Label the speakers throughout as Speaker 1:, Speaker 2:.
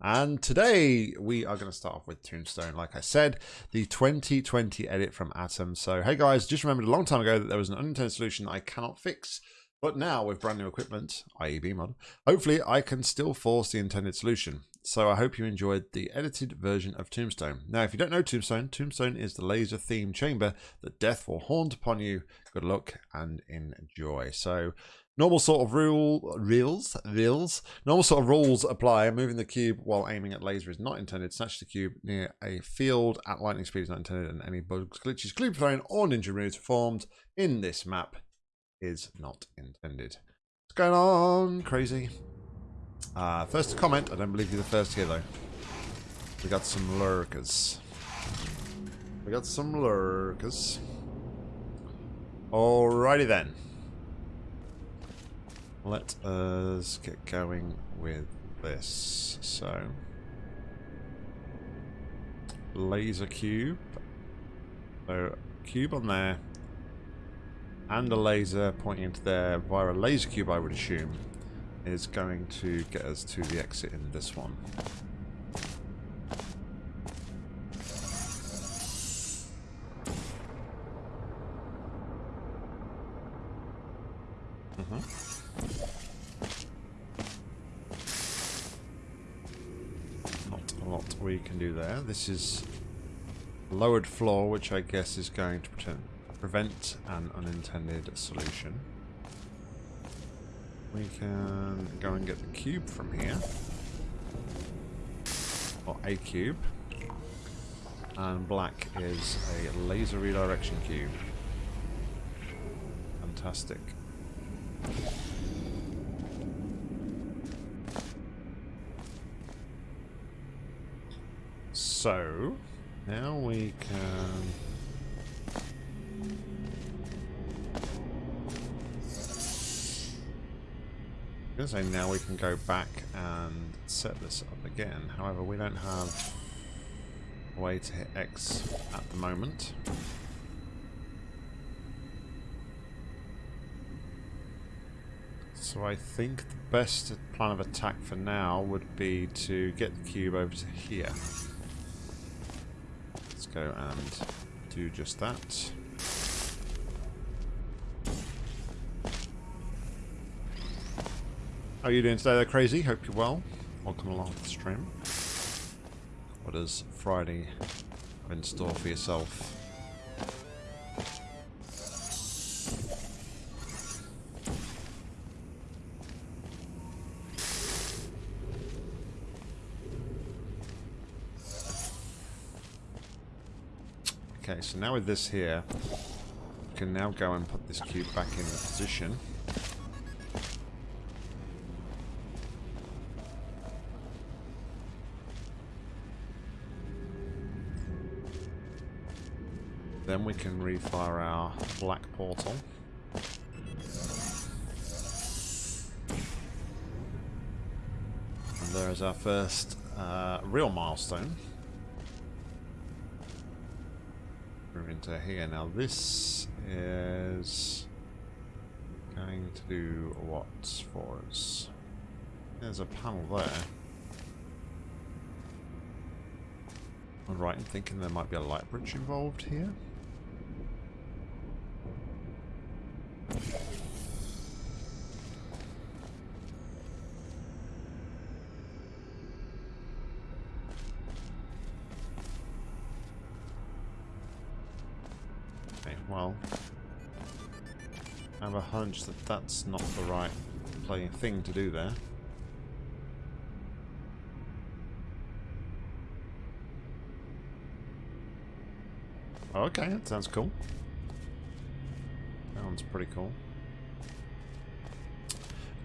Speaker 1: And today we are going to start off with Tombstone, like I said, the 2020 edit from Atom. So, hey guys, just remembered a long time ago that there was an unintended solution I cannot fix. But now with brand new equipment, i.e. BEEmod, hopefully I can still force the intended solution. So I hope you enjoyed the edited version of Tombstone. Now, if you don't know Tombstone, Tombstone is the laser theme chamber that death will haunt upon you. Good luck and enjoy. So normal sort of rule reels reels normal sort of rules apply moving the cube while aiming at laser is not intended snatch the cube near a field at lightning speed is not intended and any bugs glitches creep thrown or ninja moves performed in this map is not intended what's going on crazy uh, first comment, I don't believe you're the first here though. We got some lurkers. We got some lurkers. Alrighty then. Let us get going with this. So, laser cube. So, cube on there. And a laser pointing into there via a laser cube, I would assume is going to get us to the exit in this one. Can do there. This is lowered floor, which I guess is going to prevent an unintended solution. We can go and get the cube from here. Or a cube. And black is a laser redirection cube. Fantastic. So, now we can I'm going to say now we can go back and set this up again. However, we don't have a way to hit X at the moment. So I think the best plan of attack for now would be to get the cube over to here. Go and do just that. How are you doing today there, Crazy? Hope you're well. Welcome along to the stream. What does Friday in store for yourself? Okay, so now with this here, we can now go and put this cube back in position. Then we can refire our black portal. And there is our first uh, real milestone. Into here. Now this is going to do what for us? There's a panel there. I'm right in thinking there might be a light bridge involved here. That that's not the right playing thing to do there. Okay, that sounds cool. Sounds pretty cool.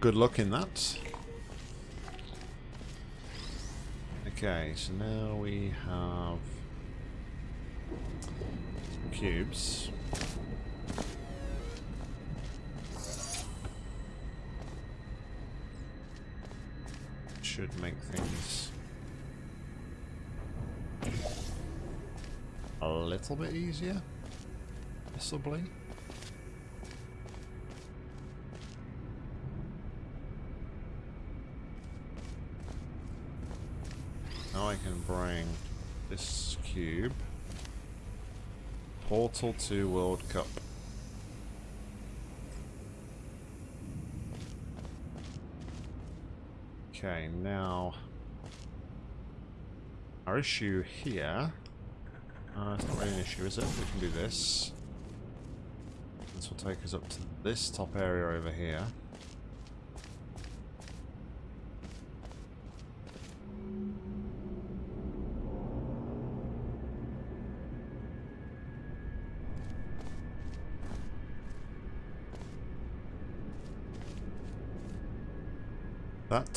Speaker 1: Good luck in that. Okay, so now we have cubes. Should make things a little bit easier, possibly. Now I can bring this cube. Portal to World Cup. Okay, now our issue here. Uh, it's not really an issue, is it? We can do this. This will take us up to this top area over here.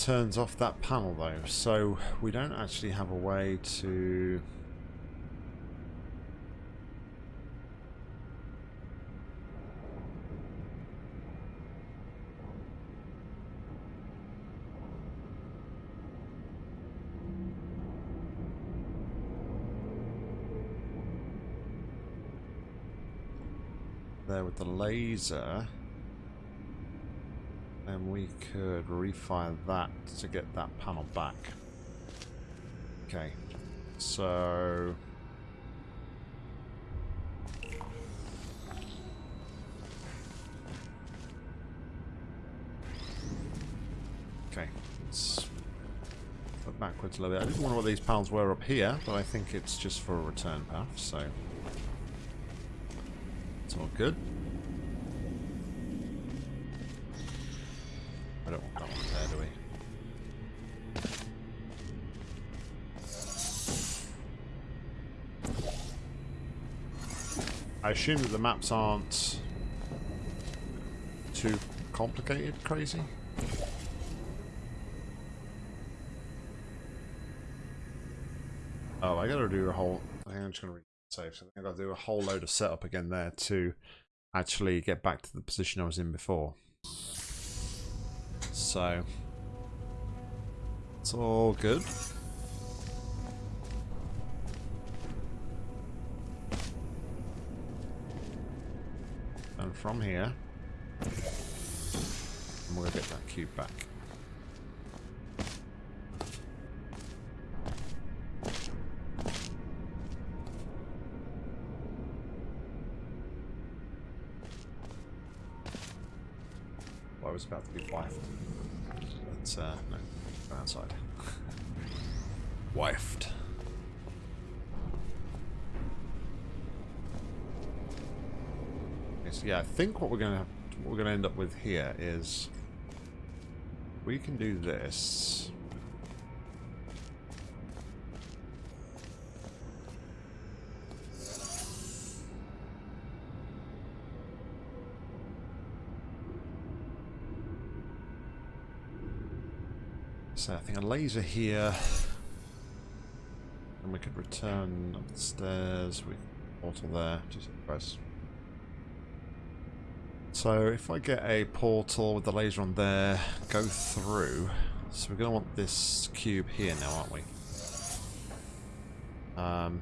Speaker 1: Turns off that panel though, so we don't actually have a way to... There with the laser then we could refire that to get that panel back. Okay, so... Okay, let's look backwards a little bit. I didn't wonder what these panels were up here, but I think it's just for a return path, so... It's all good. Assume that the maps aren't too complicated, crazy? Oh, I gotta do a whole... I think I'm just gonna save. So I think I gotta do a whole load of setup again there to actually get back to the position I was in before. So, it's all good. From here, And we'll get that cube back. Think what we're gonna what we're gonna end up with here is we can do this. So I think a laser here. And we could return up the stairs. We portal there. Just press. So if I get a portal with the laser on there, go through. So we're going to want this cube here now, aren't we? Um,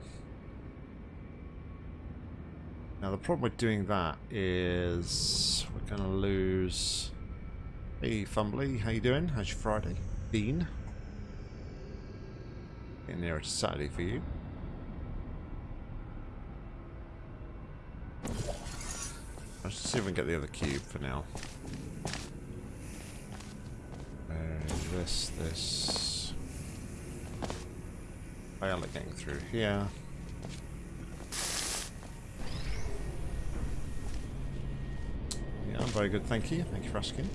Speaker 1: now the problem with doing that is we're going to lose... Hey Fumbly, how you doing? How's your Friday? Bean. Getting nearer to Saturday for you. Let's see if we can get the other cube for now. Uh, this, this. Violet getting through here. Yeah, I'm very good, thank you. Thank you for asking.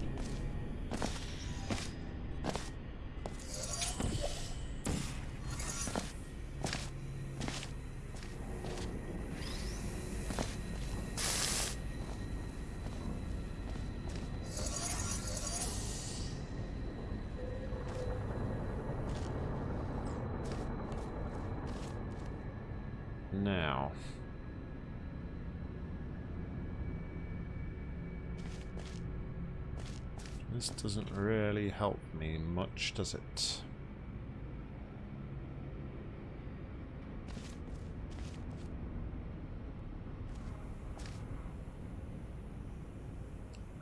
Speaker 1: This doesn't really help me much, does it?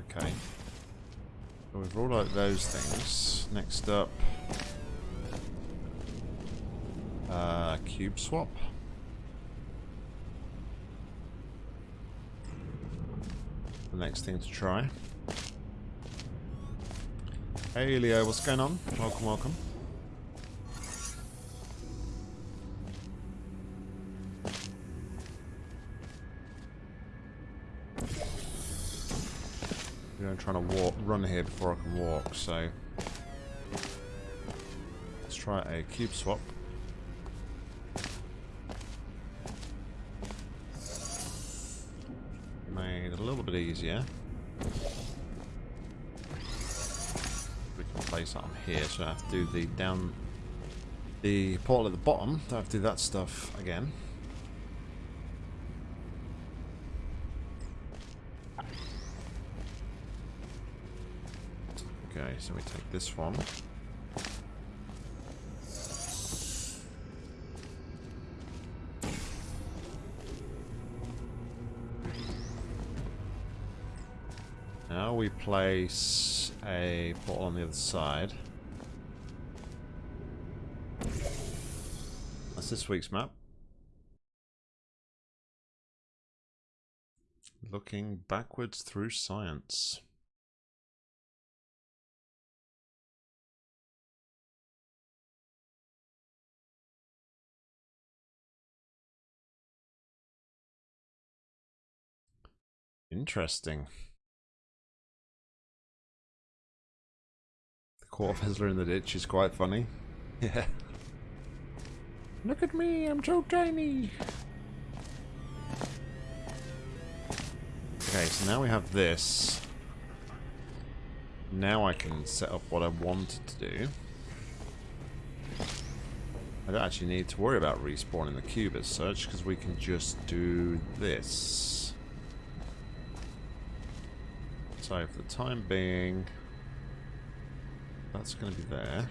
Speaker 1: Okay. We've ruled out those things. Next up... uh, cube swap. The next thing to try. Hey Leo, what's going on? Welcome, welcome. I'm trying to walk, run here before I can walk, so let's try a cube swap. Made it a little bit easier. That on here, so I have to do the down the portal at the bottom. I have to do that stuff again. Okay, so we take this one. Now we place a portal on the other side. That's this week's map. Looking backwards through science. Interesting. The quarter fizzler in the ditch is quite funny. Yeah. Look at me, I'm so tiny. Okay, so now we have this. Now I can set up what I wanted to do. I don't actually need to worry about respawning the cube as such, because we can just do this. So for the time being, that's going to be there.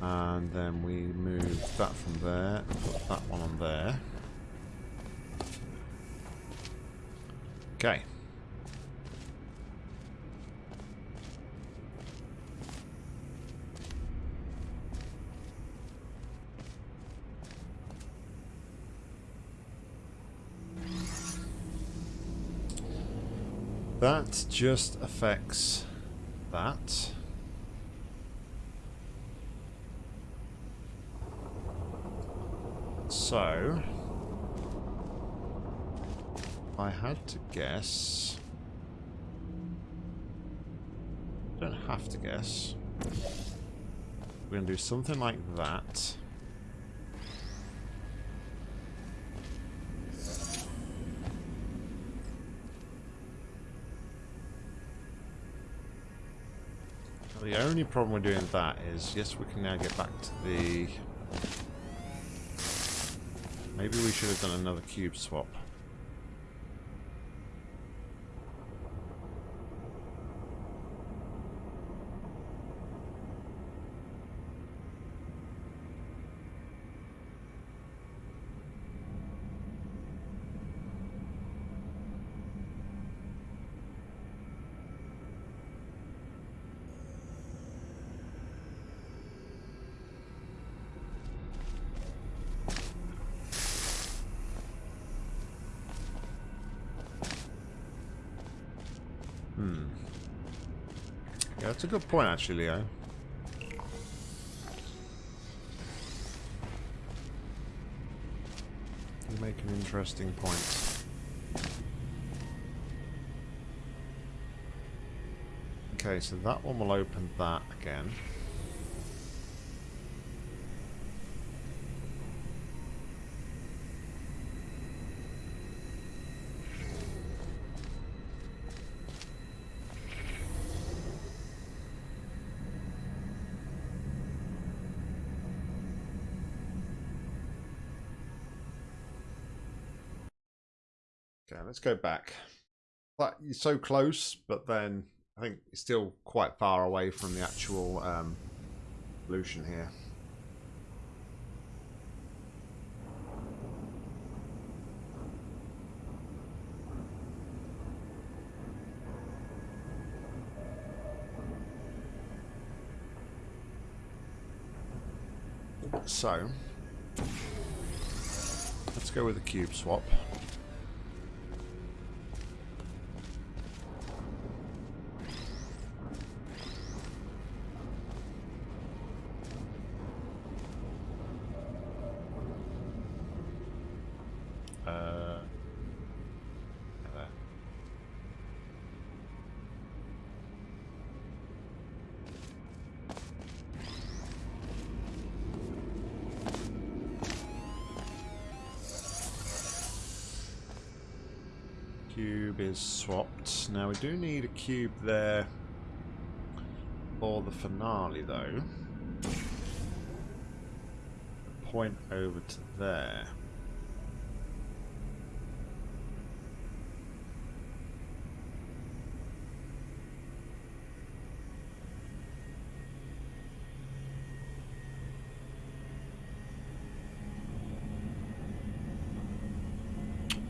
Speaker 1: And then we move that from there, put that one on there. Okay. That just affects that. So, I had to guess. Don't have to guess. We're going to do something like that. The only problem with doing that is, yes, we can now get back to the... Maybe we should have done another cube swap. That's a good point, actually, Leo. You make an interesting point. Okay, so that one will open that again. Let's go back. But you're so close, but then I think you're still quite far away from the actual um, solution here. So, Let's go with the cube swap. Cube is swapped. Now we do need a cube there for the finale though. Point over to there.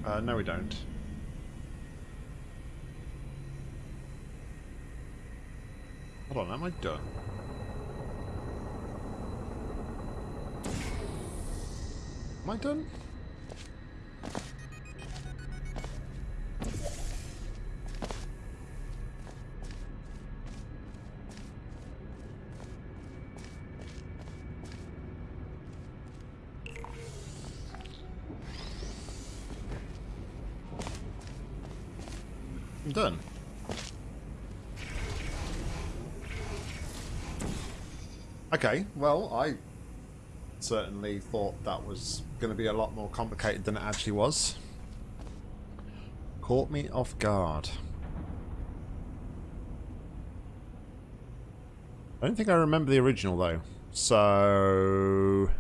Speaker 1: Uh, no, we don't. Hold on, am I done? Am I done? Okay, well, I certainly thought that was going to be a lot more complicated than it actually was. Caught me off guard. I don't think I remember the original though. So...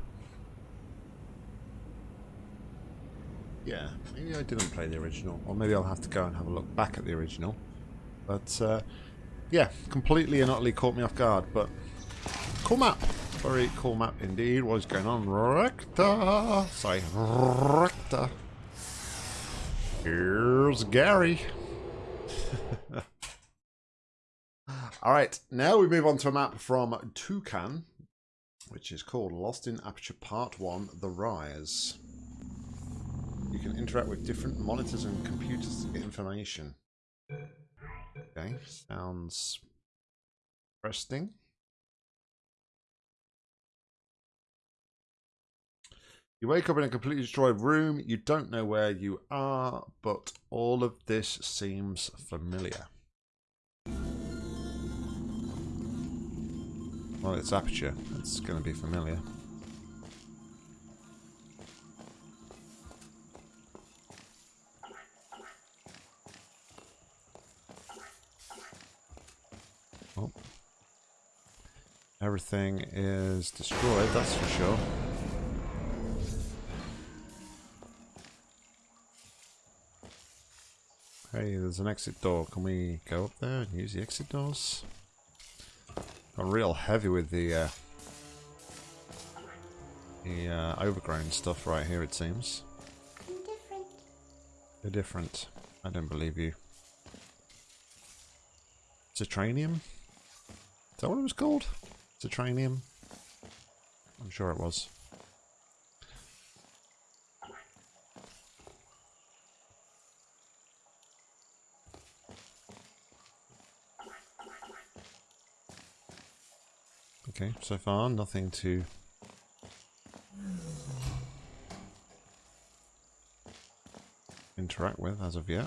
Speaker 1: Yeah, maybe I didn't play the original. Or maybe I'll have to go and have a look back at the original. But, uh, yeah, completely and utterly caught me off guard. But, cool map. Very cool map indeed. What is going on? Recta! Sorry, Recta. Here's Gary. Alright, now we move on to a map from Toucan, which is called Lost in Aperture Part 1, The Rise. You can interact with different monitors and computers to get information. Okay, sounds interesting. You wake up in a completely destroyed room. You don't know where you are, but all of this seems familiar. Well, it's aperture. It's going to be familiar. Oh. Everything is destroyed, that's for sure. Hey, there's an exit door. Can we go up there and use the exit doors? Got real heavy with the uh, the uh, overgrown stuff right here. It seems.
Speaker 2: I'm different.
Speaker 1: They're different. I don't believe you. Citranium? Is that what it was called? Citranium? I'm sure it was. Okay, so far nothing to interact with as of yet.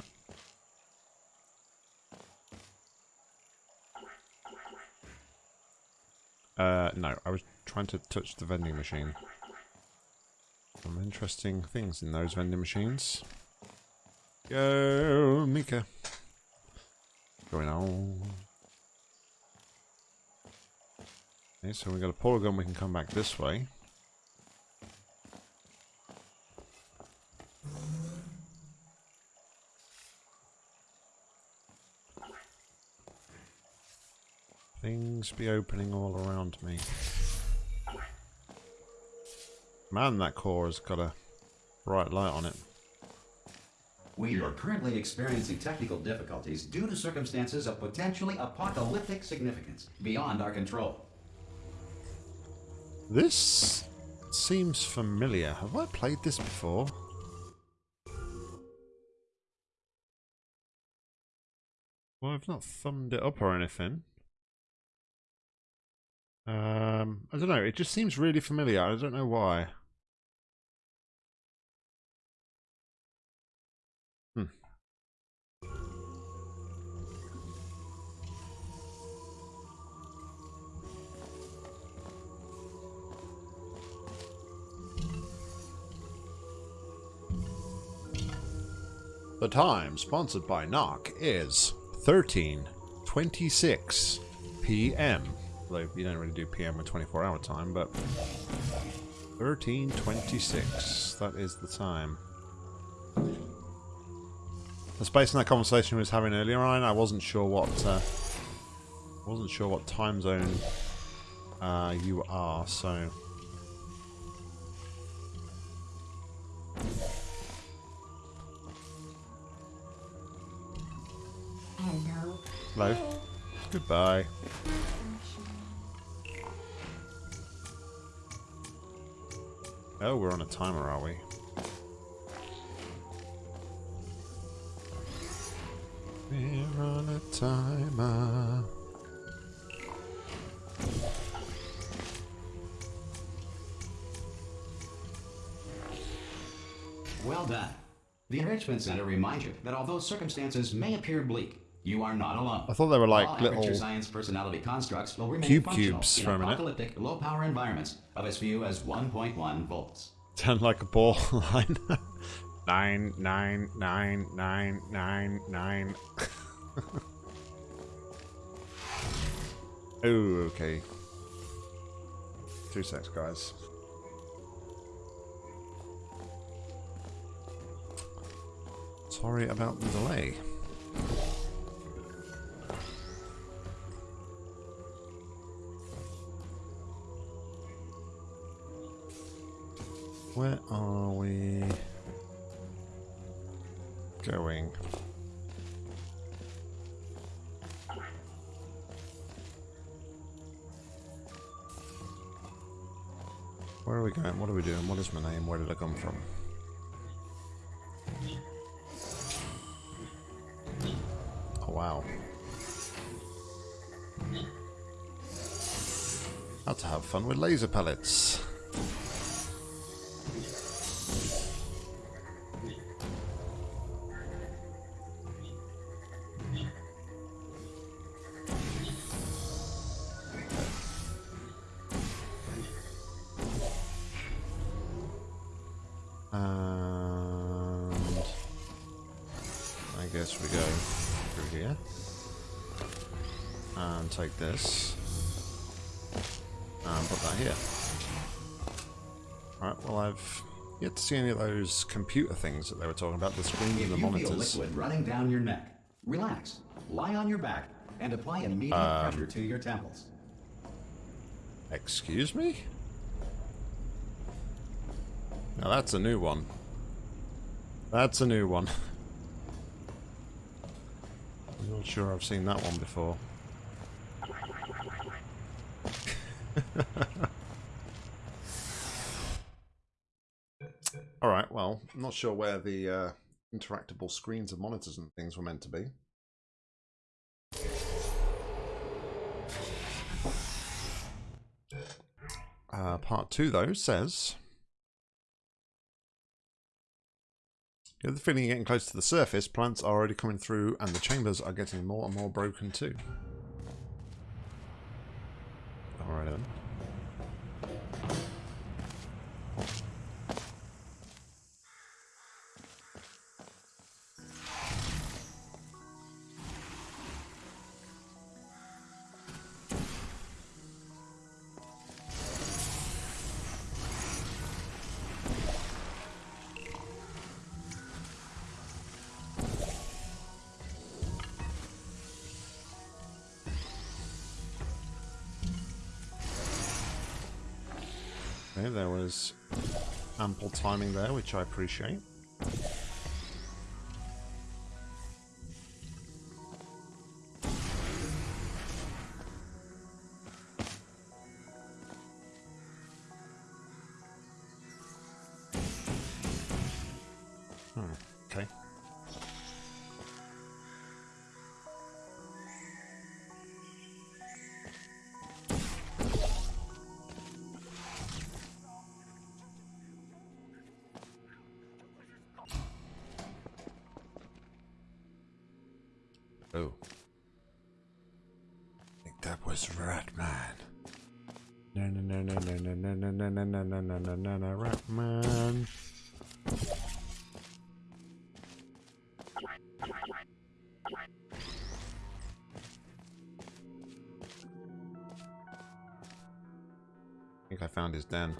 Speaker 1: Uh, no, I was trying to touch the vending machine. Some interesting things in those vending machines. Go, Mika. Going on. Okay, so we got a polygon, we can come back this way. Things be opening all around me. Man, that core has got a bright light on it.
Speaker 3: We are currently experiencing technical difficulties due to circumstances of potentially apocalyptic significance beyond our control.
Speaker 1: This seems familiar. Have I played this before? Well, I've not thumbed it up or anything. Um, I don't know. It just seems really familiar. I don't know why. The time, sponsored by Knock, is 13.26 p.m. Although you don't really do PM with 24 hour time, but 13.26, that is the time. That's based on that conversation we was having earlier, Ryan. I wasn't sure what uh, wasn't sure what time zone uh, you are, so
Speaker 2: Hello.
Speaker 1: Hello. Goodbye. Oh, we're on a timer, are we? We're on a timer.
Speaker 3: Well done. The Enrichment Center reminds you that although circumstances may appear bleak, you are not alone.
Speaker 1: I thought they were like
Speaker 3: All
Speaker 1: little
Speaker 3: Science personality constructs will remain
Speaker 1: cube cubes
Speaker 3: in
Speaker 1: for a minute.
Speaker 3: apocalyptic low-power environments of as few as 1.1 volts.
Speaker 1: Sound like a ball line. nine, nine, nine, nine, nine, nine. oh, okay. Two secs, guys. Sorry about the delay. Where uh, are we going? Where are we going? What are we doing? What is my name? Where did I come from? Oh, wow. How to have fun with laser pellets. Take this and put that here. Alright, well I've yet to see any of those computer things that they were talking about, the screens and the
Speaker 3: you feel liquid running down your neck, relax, lie on your back, and apply immediate
Speaker 1: Um,
Speaker 3: pressure to your temples.
Speaker 1: Excuse me? Now that's a new one. That's a new one. I'm not sure I've seen that one before. Alright, well, I'm not sure where the uh, interactable screens and monitors and things were meant to be. Uh, part two, though, says. You have the feeling you're getting close to the surface, plants are already coming through, and the chambers are getting more and more broken too. Alright then. Okay, there was ample timing there, which I appreciate. No, no, no, I think I found his den.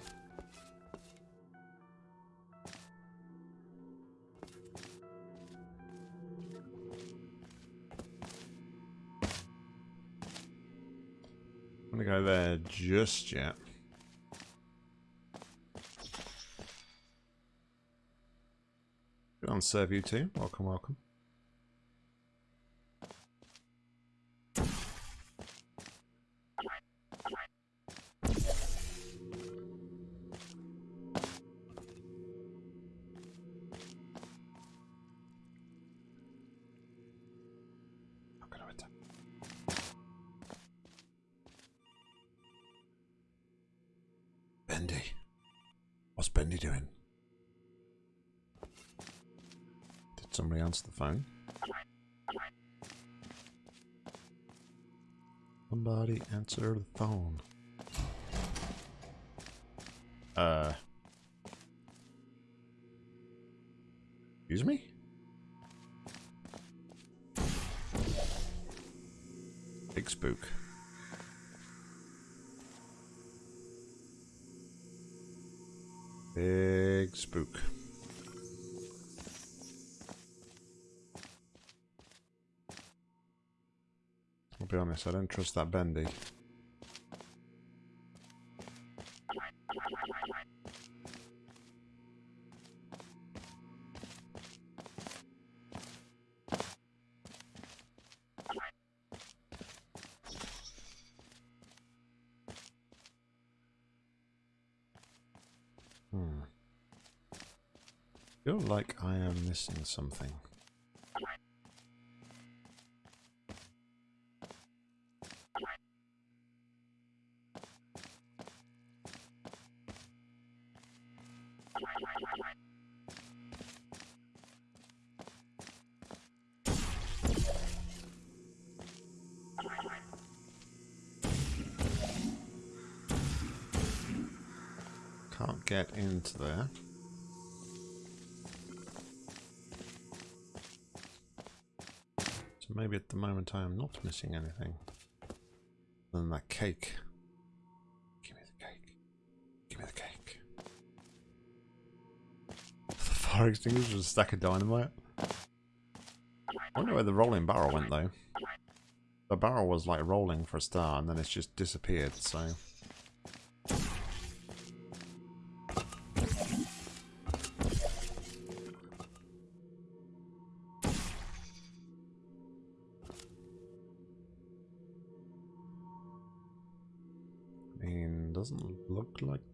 Speaker 1: I'm gonna go there just yet. Good on serve you too. Welcome, welcome. Answer the phone. Uh. Excuse me? Big spook. Big spook. I'll be honest, I don't trust that bendy. Missing something. Can't get into there. Maybe at the moment I am not missing anything. Other than that cake. Give me the cake. Give me the cake. The fire extinguisher was a stack of dynamite. I wonder where the rolling barrel went though. The barrel was like rolling for a star and then it's just disappeared, so...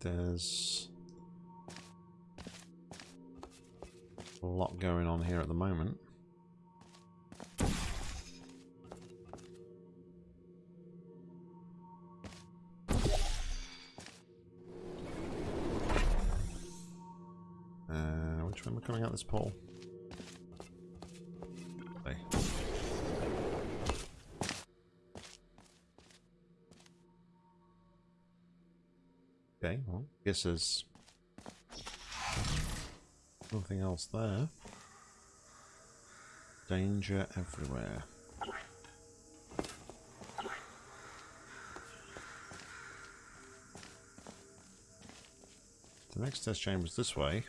Speaker 1: there's a lot going on here at the moment. Uh, which way am I coming out this pole? Guess there's nothing else there. Danger everywhere. The next test chamber is this way.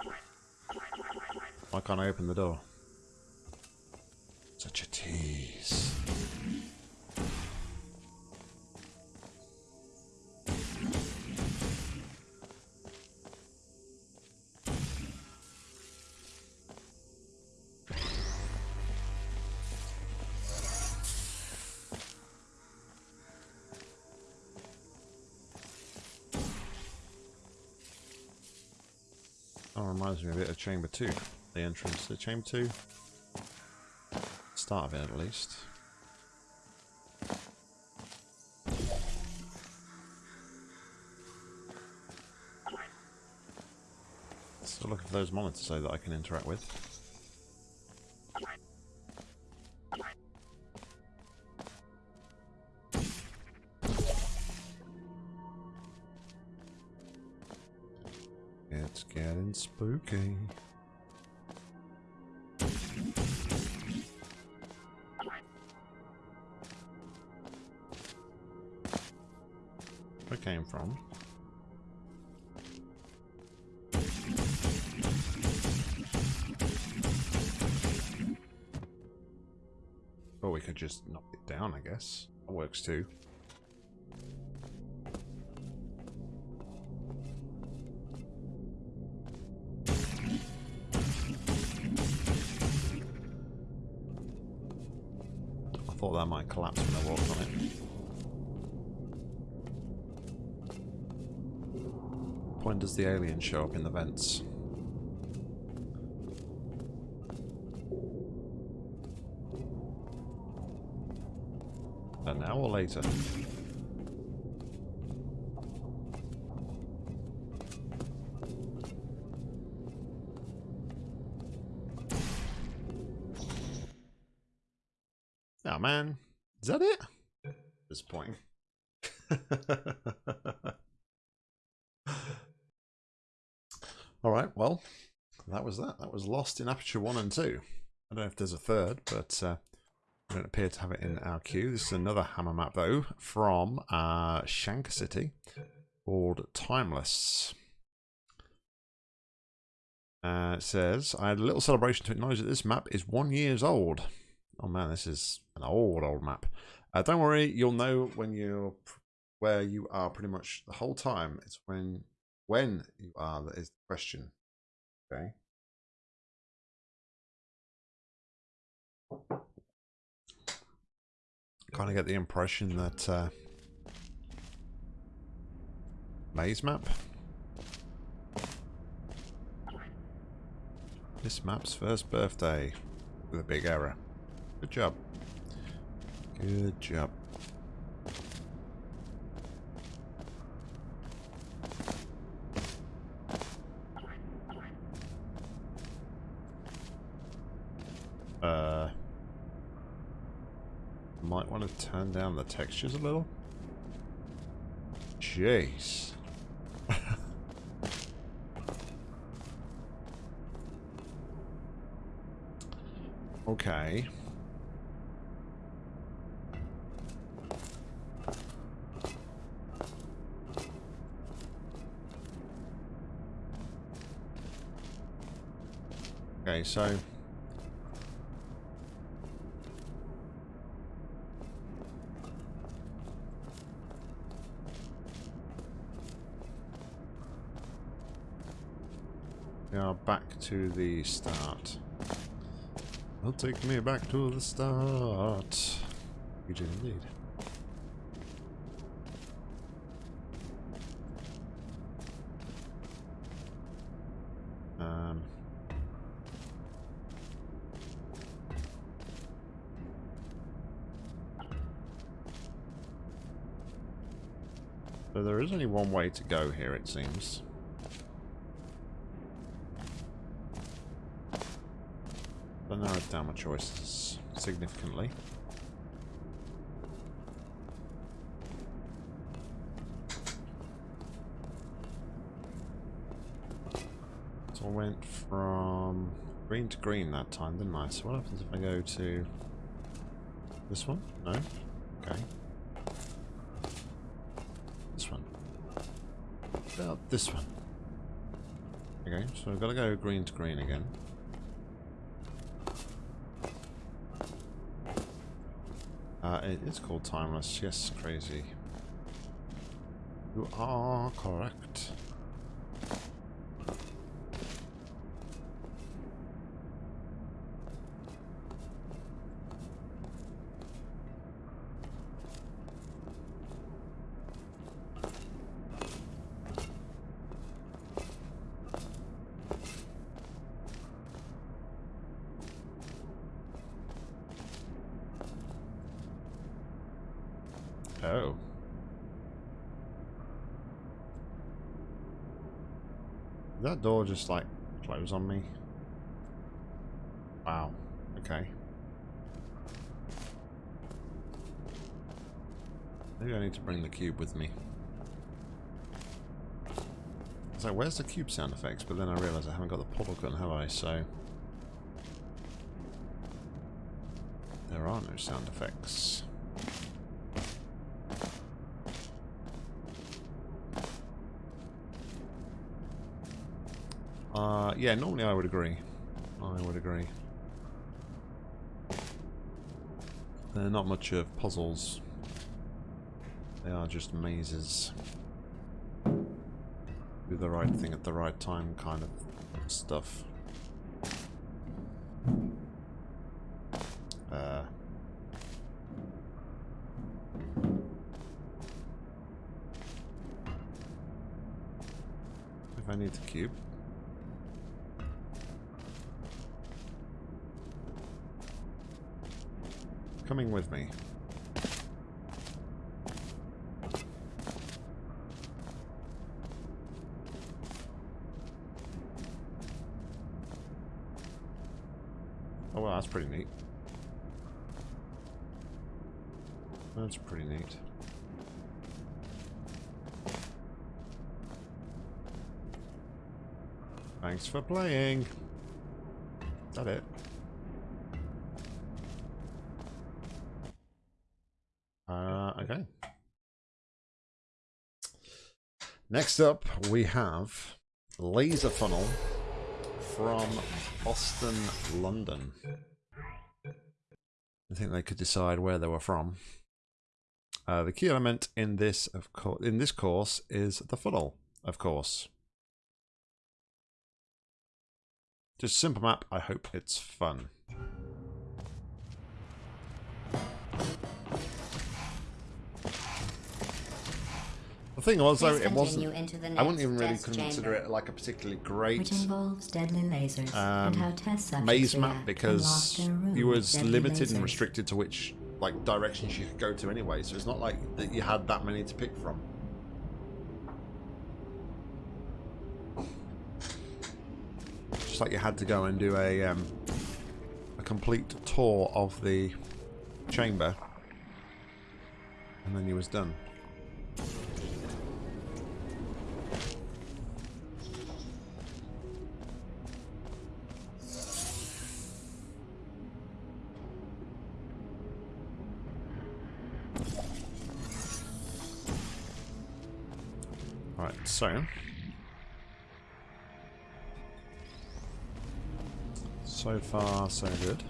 Speaker 1: Why can't I open the door? Reminds me a bit of Chamber 2. The entrance to Chamber 2. Start of it, at least. Still looking for those monitors, though, that I can interact with. Works too. I thought that might collapse when I walked on it. When does the alien show up in the vents? And now or later? Oh man, is that it? This point. All right, well, that was that. That was Lost in Aperture 1 and 2. I don't know if there's a third, but uh, don't appear to have it in our queue. This is another hammer map, though, from uh, Shanker City called Timeless. Uh, it says, I had a little celebration to acknowledge that this map is one years old. Oh man, this is an old, old map. Uh, don't worry, you'll know when you're where you are pretty much the whole time. It's when when you are that is the question. Okay. Kind of get the impression that uh, maze map. This map's first birthday with a big error. Good job. Good job. Uh, might want to turn down the textures a little. Jeez. okay. Okay, so We are back to the start. Well, take me back to the start. You do indeed. Um. So there is only one way to go here, it seems. That narrowed down my choices significantly. So I went from green to green that time, didn't I? So what happens if I go to this one? No? Okay. This one. About this one. Okay, so I've got to go green to green again. Uh, it is called Timeless. Yes, crazy. You are correct. Oh. Did that door just like close on me? Wow. Okay. Maybe I need to bring the cube with me. So where's the cube sound effects? But then I realise I haven't got the portal gun, have I? So there are no sound effects. Uh, yeah, normally I would agree. I would agree. They're not much of puzzles. They are just mazes. Do the right thing at the right time kind of stuff. Uh, if I need the cube. Coming with me. Oh well, that's pretty neat. That's pretty neat. Thanks for playing. Is that it? Uh, okay. Next up, we have Laser Funnel from Boston, London. I think they could decide where they were from. Uh, the key element in this, of course, in this course is the funnel, of course. Just simple map. I hope it's fun. The thing was, though, it wasn't.
Speaker 2: into the
Speaker 1: I wouldn't even really consider
Speaker 2: chamber.
Speaker 1: it like a particularly great
Speaker 2: which involves deadly lasers
Speaker 1: um,
Speaker 2: and how test
Speaker 1: maze map because
Speaker 2: locked in a room
Speaker 1: you was limited and restricted to which like directions you could go to anyway. So it's not like that you had that many to pick from. Like you had to go and do a um, a complete tour of the chamber, and then you was done. Far, so good.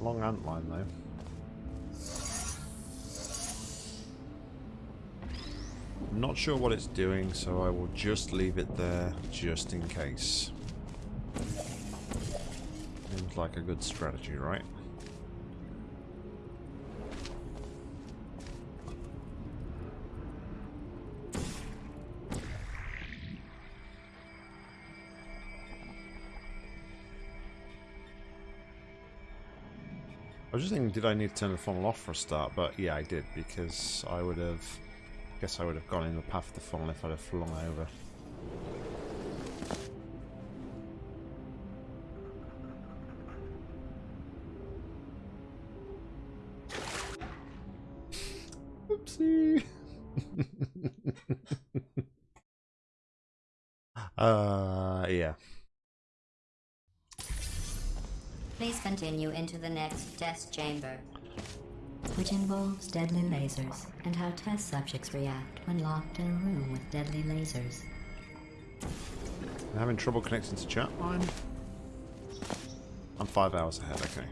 Speaker 1: Long ant line, though. I'm not sure what it's doing, so I will just leave it there, just in case. Seems like a good strategy, right? I was just thinking, did I need to turn the funnel off for a start? But yeah, I did because I would have. I guess I would have gone in the path of the funnel if I'd have flung over.
Speaker 2: Continue into the next test chamber, which involves deadly lasers and how test subjects react when locked in a room with deadly lasers.
Speaker 1: I'm having trouble connecting to chat line. I'm five hours ahead, okay.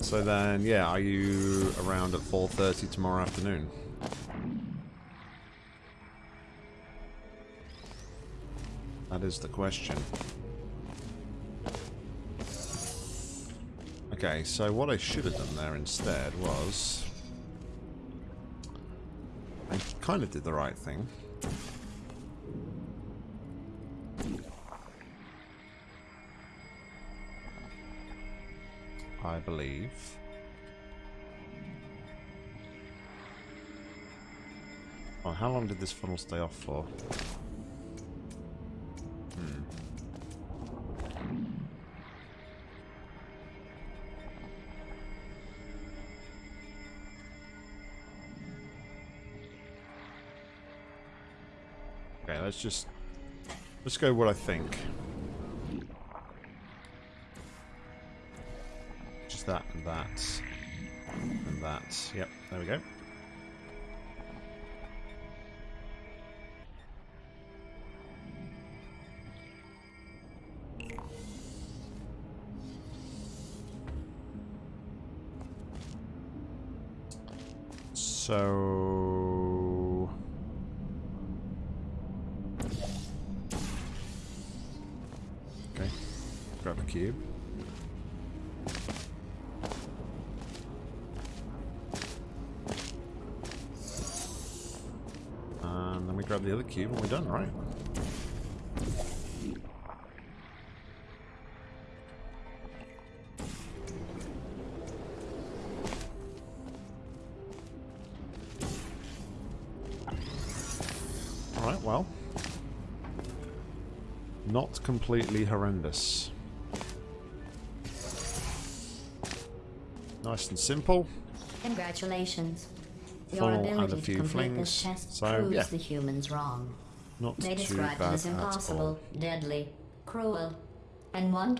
Speaker 1: So then, yeah, are you around at 4.30 tomorrow afternoon? That is the question. Okay, so what I should have done there instead was... I kind of did the right thing. I believe. Oh, how long did this funnel stay off for? Just let's go what I think. Just that and that and that. Yep, there we go. So... completely horrendous. Nice and simple.
Speaker 2: Congratulations. Your ability to complete
Speaker 1: flings.
Speaker 2: this test
Speaker 1: So,
Speaker 2: proves
Speaker 1: yeah.
Speaker 2: the humans wrong.
Speaker 1: Not
Speaker 2: They
Speaker 1: too
Speaker 2: described
Speaker 1: bad
Speaker 2: it as impossible, deadly, cruel, and one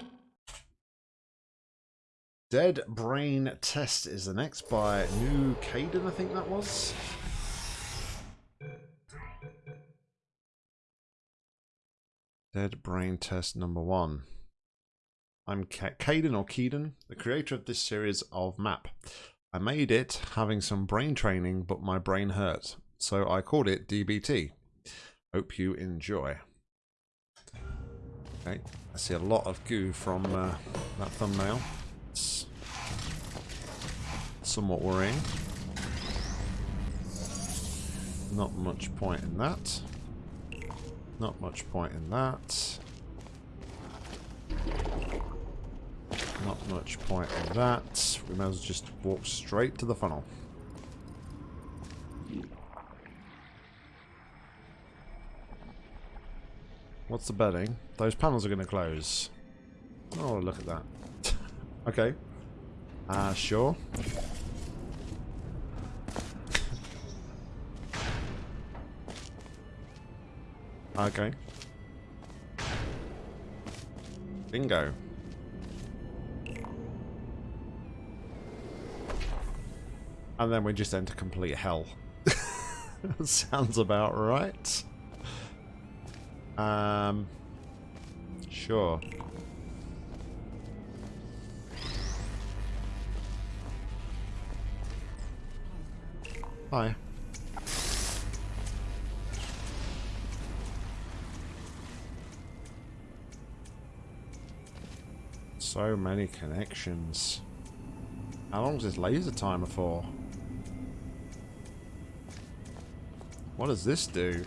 Speaker 1: Dead Brain Test is the next by New Caden, I think that was. Dead Brain Test number one. I'm Ca Caden or Keeden, the creator of this series of map. I made it having some brain training, but my brain hurt, so I called it DBT. Hope you enjoy. Okay, I see a lot of goo from uh, that thumbnail. It's somewhat worrying. Not much point in that. Not much point in that. Not much point in that. We might as well just walk straight to the funnel. What's the bedding? Those panels are going to close. Oh, look at that. okay. Uh, sure. Okay. Bingo. And then we just enter complete hell. Sounds about right. Um, sure. Hi. So many connections. How long is this laser timer for? What does this do?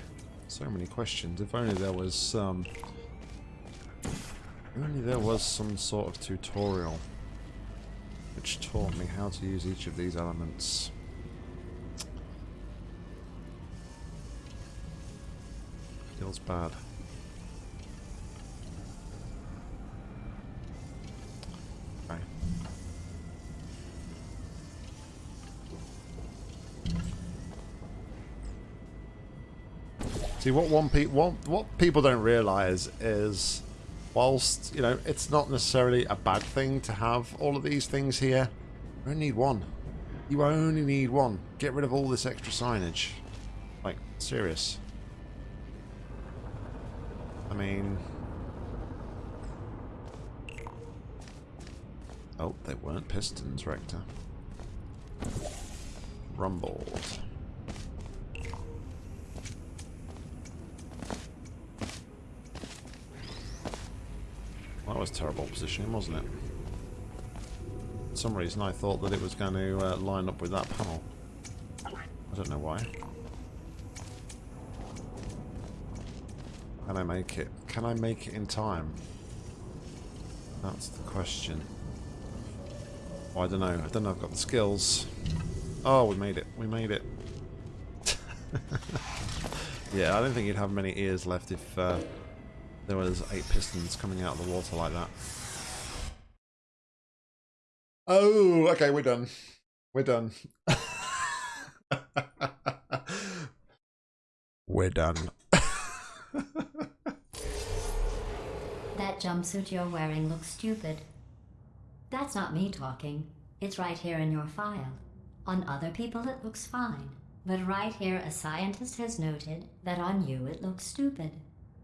Speaker 1: So many questions. If only there was some... If only there was some sort of tutorial which taught me how to use each of these elements. Feels bad. See what one pe what what people don't realize is whilst, you know, it's not necessarily a bad thing to have all of these things here, you only need one. You only need one. Get rid of all this extra signage. Like, serious. I mean... Oh, they weren't pistons, Rector. Rumbled. Was terrible positioning, wasn't it? For some reason I thought that it was going to uh, line up with that panel. I don't know why. Can I make it? Can I make it in time? That's the question. I don't know. I don't know I've got the skills. Oh, we made it. We made it. yeah, I don't think you'd have many ears left if uh, there was eight pistons coming out of the water like that. Oh, okay, we're done. We're done. we're done.
Speaker 2: That jumpsuit you're wearing looks stupid. That's not me talking. It's right here in your file. On other people, it looks fine. But right here, a scientist has noted that on you it looks stupid.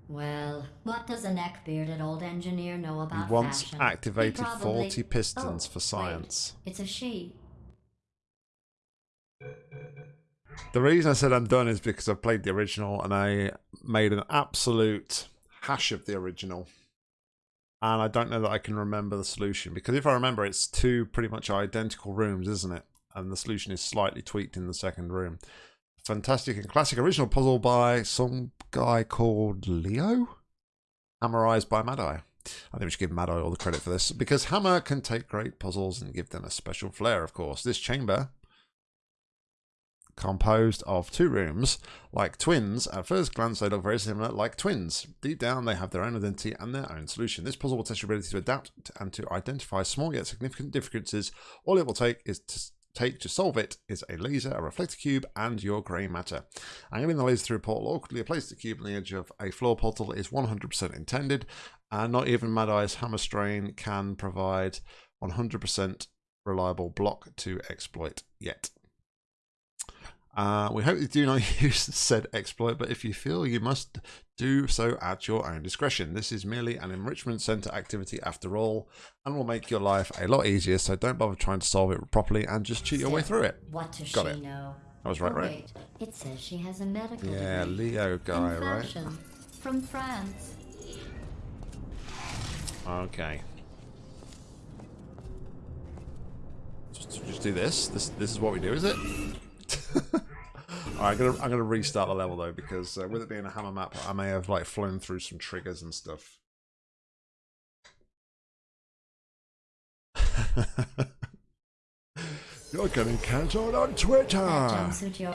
Speaker 2: Well, what does a neck-bearded old engineer know
Speaker 1: He
Speaker 2: about
Speaker 1: once
Speaker 2: fashion? He
Speaker 1: activated
Speaker 2: probably-
Speaker 1: 40 pistons
Speaker 2: Oh,
Speaker 1: for
Speaker 2: wait.
Speaker 1: science.
Speaker 2: It's a she.
Speaker 1: The reason I said I'm done is because I played the original and I made an absolute hash of the original. And I don't know that I can remember the solution because if I remember, it's two pretty much identical rooms, isn't it? And the solution is slightly tweaked in the second room. Fantastic and classic original puzzle by some guy called Leo, hammerized by Mad Eye. I think we should give Mad Eye all the credit for this because Hammer can take great puzzles and give them a special flair, of course. This chamber composed of two rooms, like twins. At first glance, they look very similar, like twins. Deep down, they have their own identity and their own solution. This puzzle will test your ability to adapt and to identify small yet significant differences. All it will take is to take to solve it is a laser, a reflector cube, and your grey matter. Angling the laser through a portal awkwardly a place the cube on the edge of a floor portal is 100% intended, and not even Mad Eye's hammer strain can provide 100% reliable block to exploit yet. Uh, we hope you do not use said exploit, but if you feel you must do so at your own discretion. This is merely an enrichment center activity after all, and will make your life a lot easier, so don't bother trying to solve it properly and just cheat your way through it.
Speaker 2: What does
Speaker 1: Got
Speaker 2: she
Speaker 1: it.
Speaker 2: know?
Speaker 1: I was right,
Speaker 2: Oh,
Speaker 1: right?
Speaker 2: It says she has a medical
Speaker 1: Yeah. Leo guy, right?
Speaker 2: From France.
Speaker 1: Okay. Just, just do this. This this is what we do, is it? Alright, I'm gonna I'm gonna restart the level though because uh, with it being a hammer map, I may have like flown through some triggers and stuff. You're getting cancelled on Twitter.
Speaker 2: That jumpsuit you're...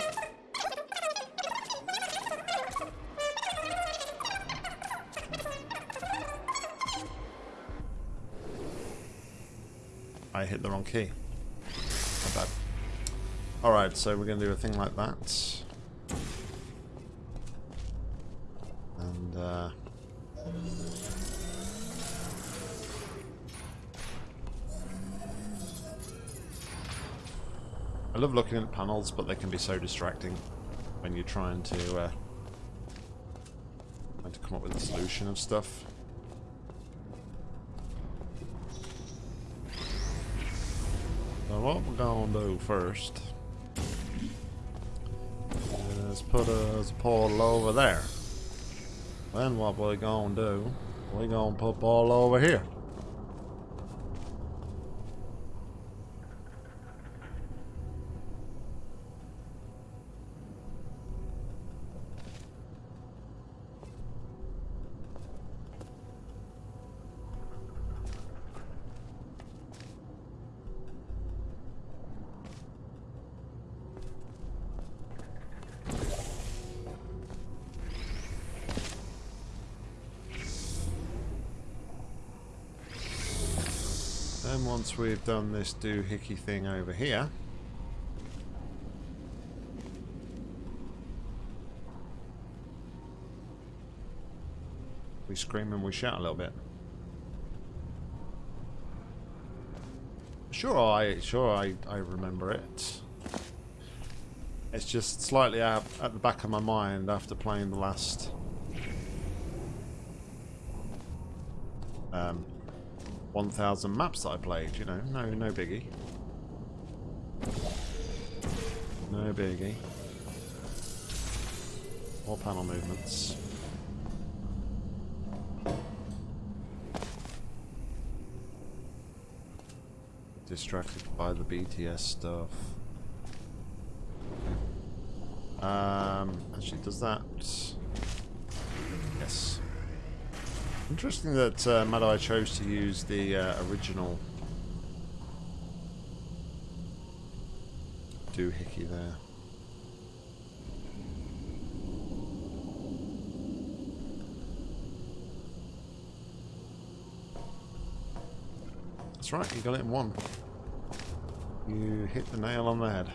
Speaker 1: I hit the wrong key. Alright, so we're going to do a thing like that. And, uh... I love looking at panels, but they can be so distracting when you're trying to, uh... Trying to come up with a solution of stuff. So what we're gonna do first is put a portal over there. Then what we're gonna do, we're gonna put portal over here. Then once we've done this doohickey thing over here, we scream and we shout a little bit. Sure, I sure I I remember it. It's just slightly out at the back of my mind after playing the last um, 1,000 maps that I played, you know, no, no biggie. No biggie. More panel movements. Distracted by the BTS stuff. Um, actually, does that... Yes. Interesting that uh, Mad Eye chose to use the uh, original doohickey there. That's right, you got it in one. You hit the nail on the head.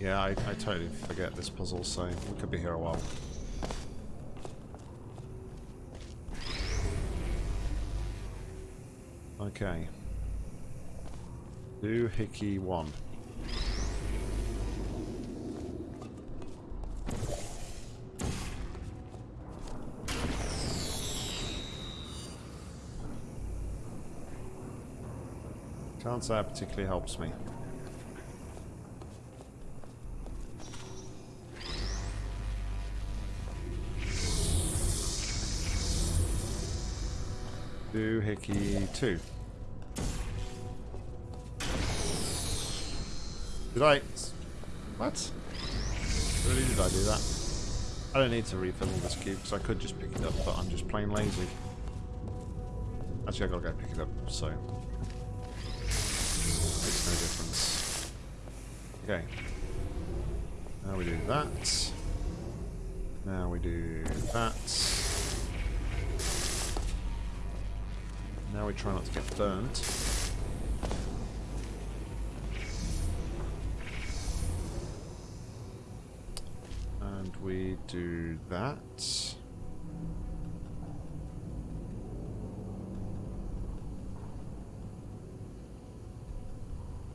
Speaker 1: Yeah, I, I totally forget this puzzle, so we could be here a while. Okay. Doohickey 1. Can't say it particularly helps me. Doohickey 2. Did I... What? Really did I do that? I don't need to refill this cube because I could just pick it up, but I'm just plain lazy. Actually, I gotta go pick it up, so... Makes no difference. Okay. Now we do that. Now we do that. We try not to get burnt. And we do that.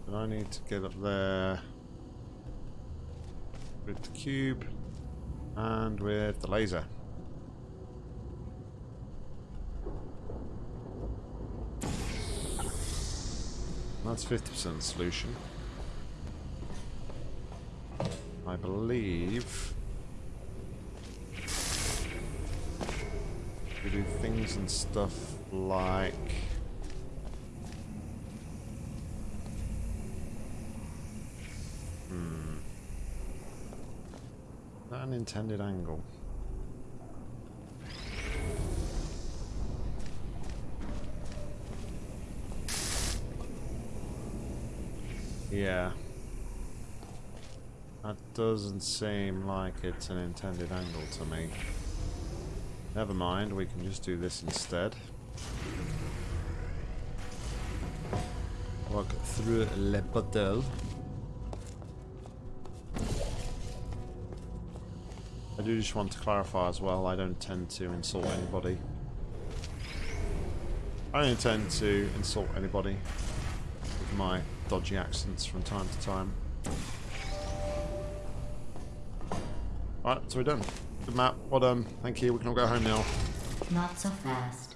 Speaker 1: And I need to get up there with the cube and with the laser. That's 50% solution. I believe we do things and stuff like hmm an intended angle Yeah. That doesn't seem like it's an intended angle to me. Never mind, we can just do this instead. Walk through le bottle. I do just want to clarify as well, I don't tend to insult anybody. I don't intend to insult anybody with my dodgy accents from time to time. Right, so we're done. Good map, well done. Thank you, we can all go home now.
Speaker 2: Not so fast.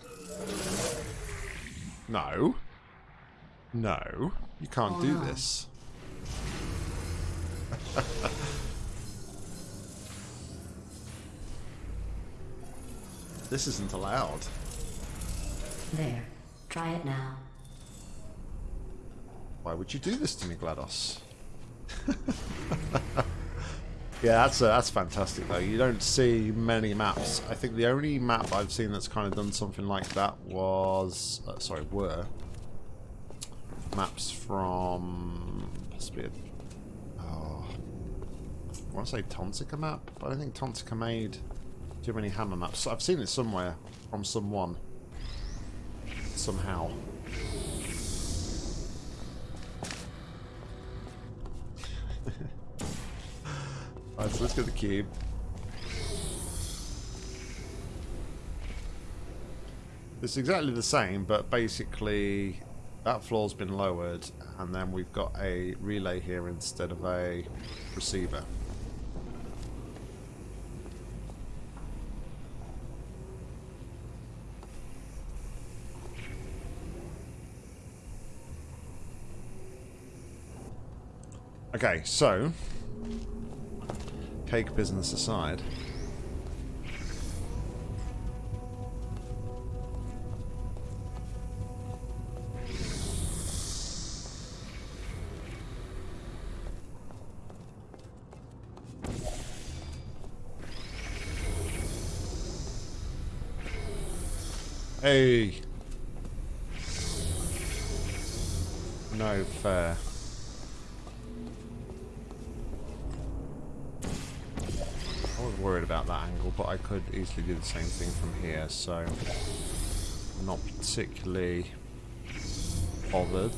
Speaker 1: No. No. You can't do this. this isn't allowed.
Speaker 2: There. Try it now.
Speaker 1: Why would you do this to me, GLaDOS? yeah, that's uh, that's fantastic though. You don't see many maps. I think the only map I've seen that's kind of done something like that was, uh, sorry, were maps from possibly. A, oh, I want to say Tonsica map, but I don't think Tonsica made too many hammer maps. I've seen it somewhere from someone somehow. So let's get the cube. It's exactly the same, but basically that floor's been lowered, and then we've got a relay here instead of a receiver. Okay, so cake business aside. Hey. No fair. worried about that angle, but I could easily do the same thing from here, so I'm not particularly bothered.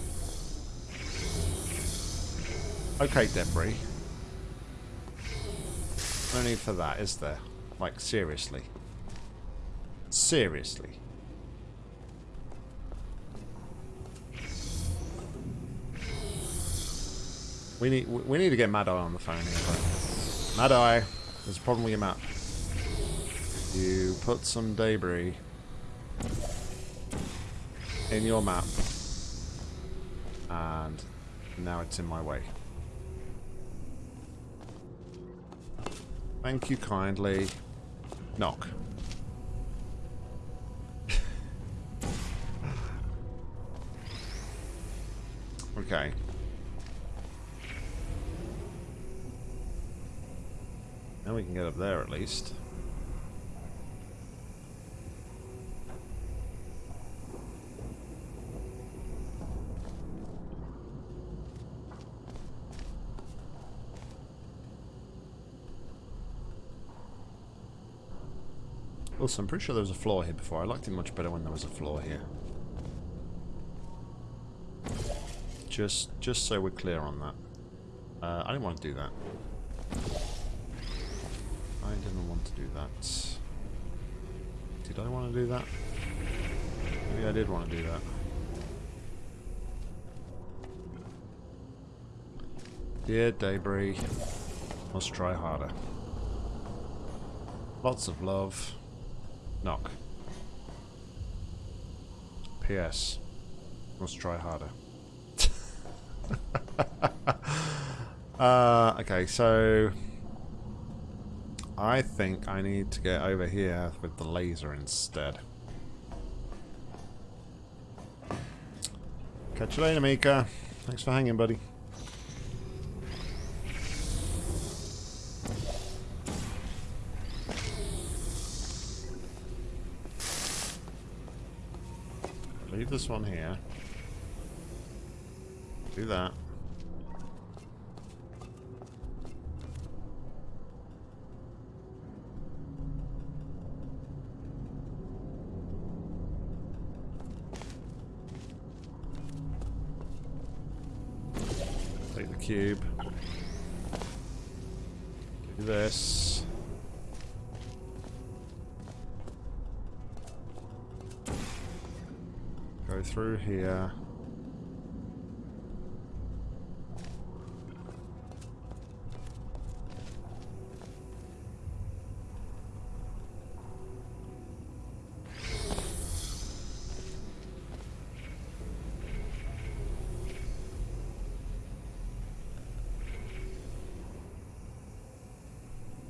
Speaker 1: Okay, debris. No need for that, is there? Like, seriously. Seriously. We need we need to get Mad Eye on the phone here. Mad Eye there's a problem with your map. You put some debris in your map, and now it's in my way. Thank you kindly. Knock. okay. Now we can get up there at least. Also, I'm pretty sure there was a floor here before. I liked it much better when there was a floor here. Just, just so we're clear on that. Uh, I didn't want to do that. I didn't want to do that. Did I want to do that? Maybe I did want to do that. Dear Debris, must try harder. Lots of love. Knock. P.S. Must try harder. uh, okay, so... I think I need to get over here with the laser instead. Catch you later, Mika. Thanks for hanging, buddy. Leave this one here. Do that. Take the cube. Do this. Go through here.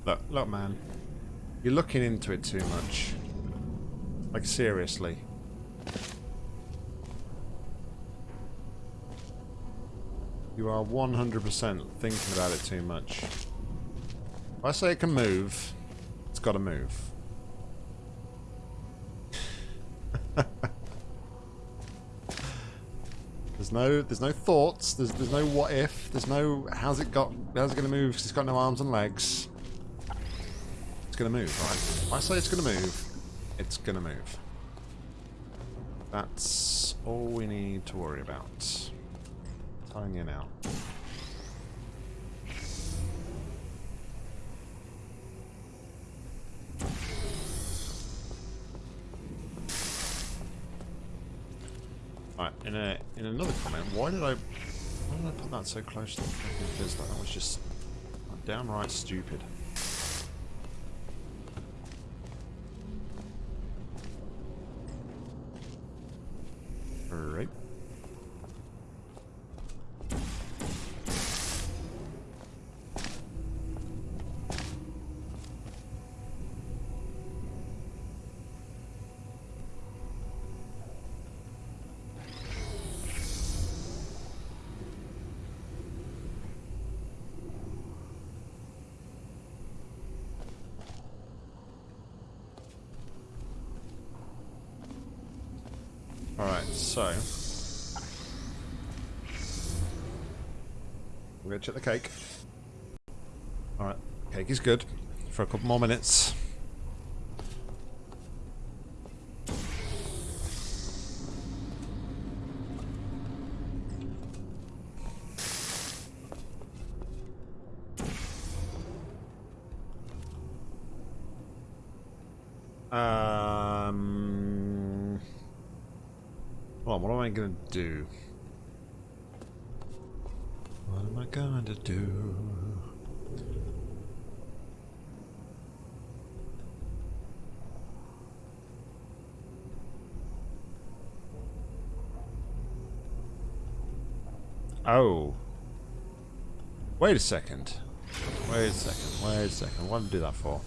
Speaker 1: Look, look, man. You're looking into it too much. Like, seriously. You are 100% thinking about it too much. If I say it can move, it's got to move. there's no, there's no thoughts. There's, there's no what if. There's no how's it got, how's it going to move? Because it's got no arms and legs. Going to move, right? I say it's going to move, it's going to move. That's all we need to worry about. Telling you now. Right, in a in another comment, why did I why did I put that so close to the fucking Fizzler? That was just downright stupid. Right. Alright, so... We're gonna check the cake. Alright, cake is good. For a couple more minutes. Um... Well, what am I going to do? What am I going to do? Oh. Wait a second. Wait a second. Wait a second. What did I do that for?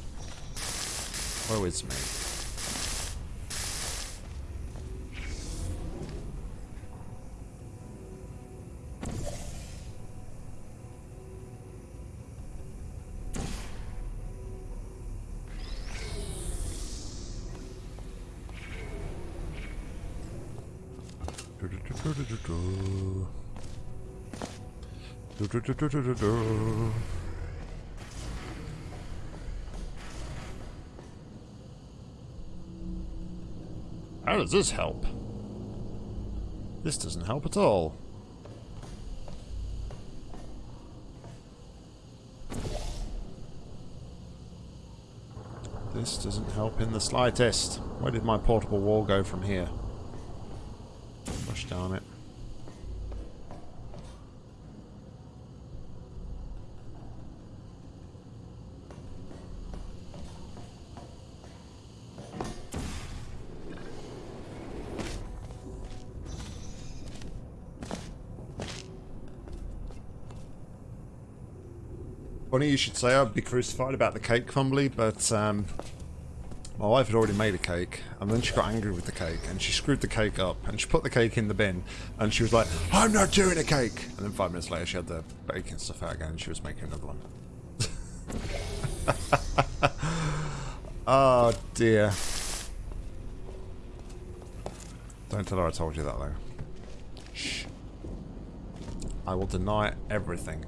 Speaker 1: Woe is me. How does this help? This doesn't help at all. This doesn't help in the slightest. Where did my portable wall go from here? Gosh darn it. You should say I'd be crucified about the cake crumbly, but um, my wife had already made a cake, and then she got angry with the cake, and she screwed the cake up, and she put the cake in the bin, and she was like, I'm not doing a cake! And then five minutes later she had the baking stuff out again, and she was making another one. oh dear. Don't tell her I told you that though. Shh. I will deny everything.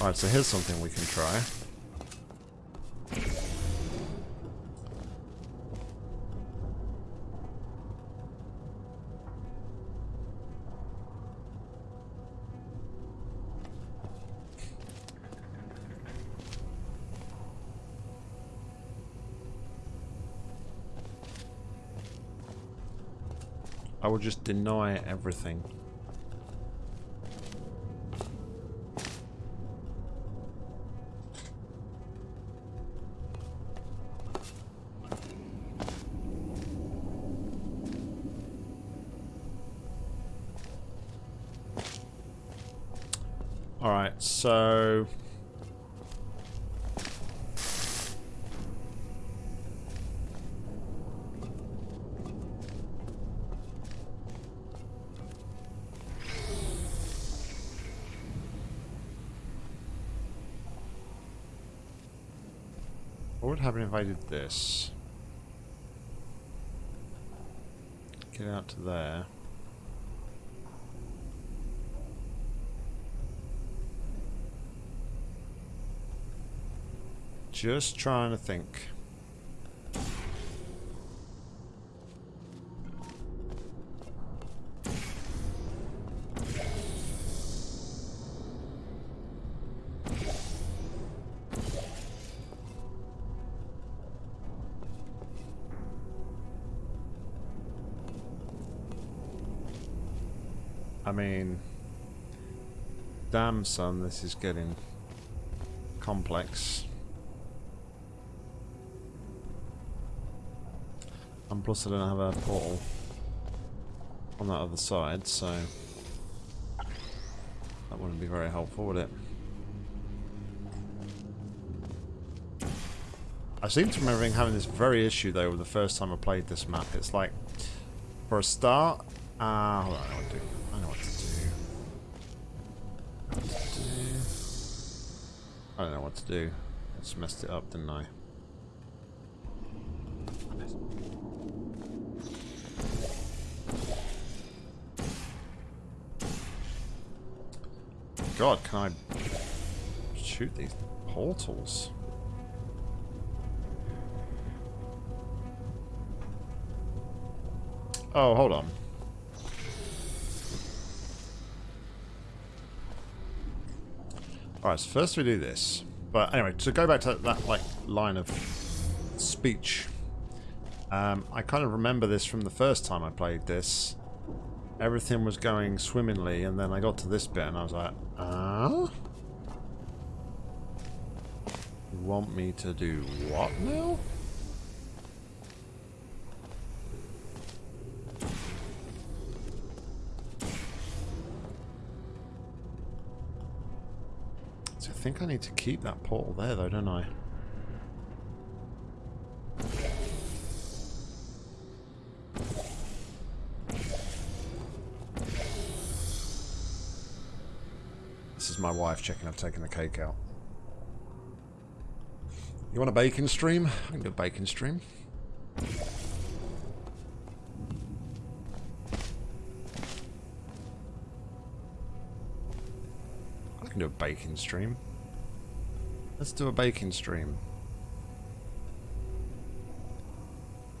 Speaker 1: Alright, so here's something we can try. I will just deny everything. I did this? Get out to there. Just trying to think. Damn son, this is getting complex. And plus I don't have a portal on that other side, so that wouldn't be very helpful, would it? I seem to remember having this very issue though with the first time I played this map. It's like, for a start, ah, I know what. I don't know what to do. I just messed it up, didn't I? God, can I shoot these portals? Oh, hold on. Alright, so first we do this. But anyway, to go back to that like line of speech. Um, I kind of remember this from the first time I played this. Everything was going swimmingly, and then I got to this bit, and I was like, ah? You want me to do what now? Think I need to keep that portal there, though, don't I? This is my wife checking I've taken the cake out. You want a bacon stream? I can do a bacon stream. I can do a bacon stream. Let's do a bacon stream.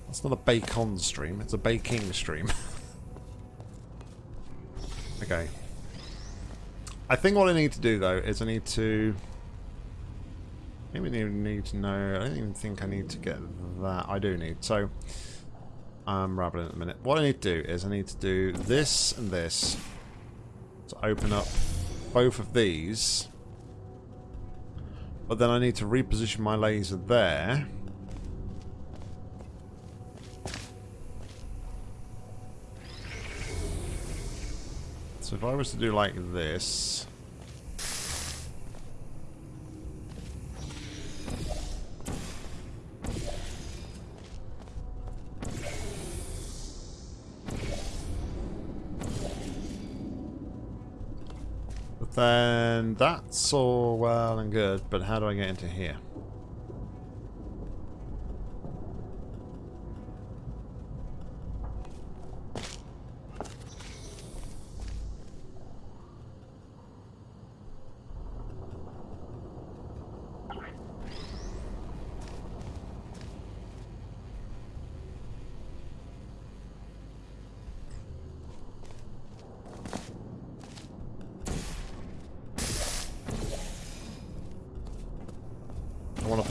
Speaker 1: That's not a bacon stream, it's a baking stream. okay. I think what I need to do though is I need to Maybe I need to know. I don't even think I need to get that. I do need. So, I'm rambling at the minute. What I need to do is I need to do this and this to open up both of these. But then I need to reposition my laser there. So if I was to do like this... then that's all well and good, but how do I get into here?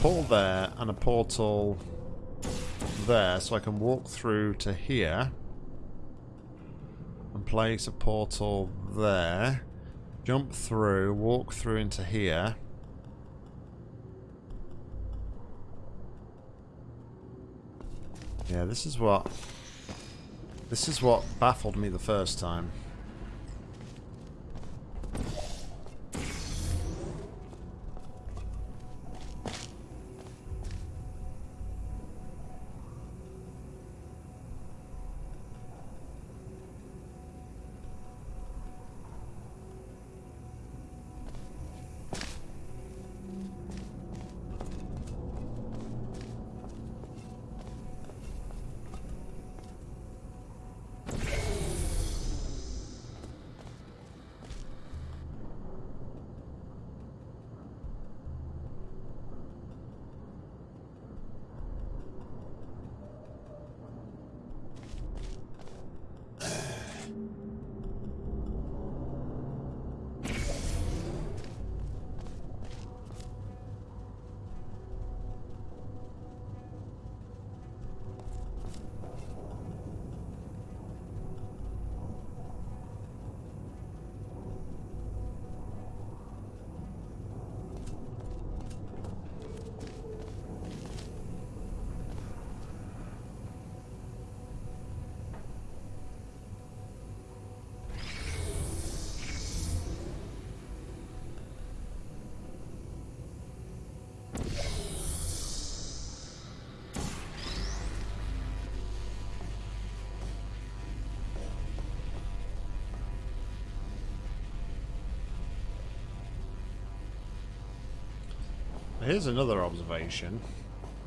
Speaker 1: Portal there and a portal there so I can walk through to here and place a portal there. Jump through walk through into here. Yeah this is what this is what baffled me the first time Here's another observation.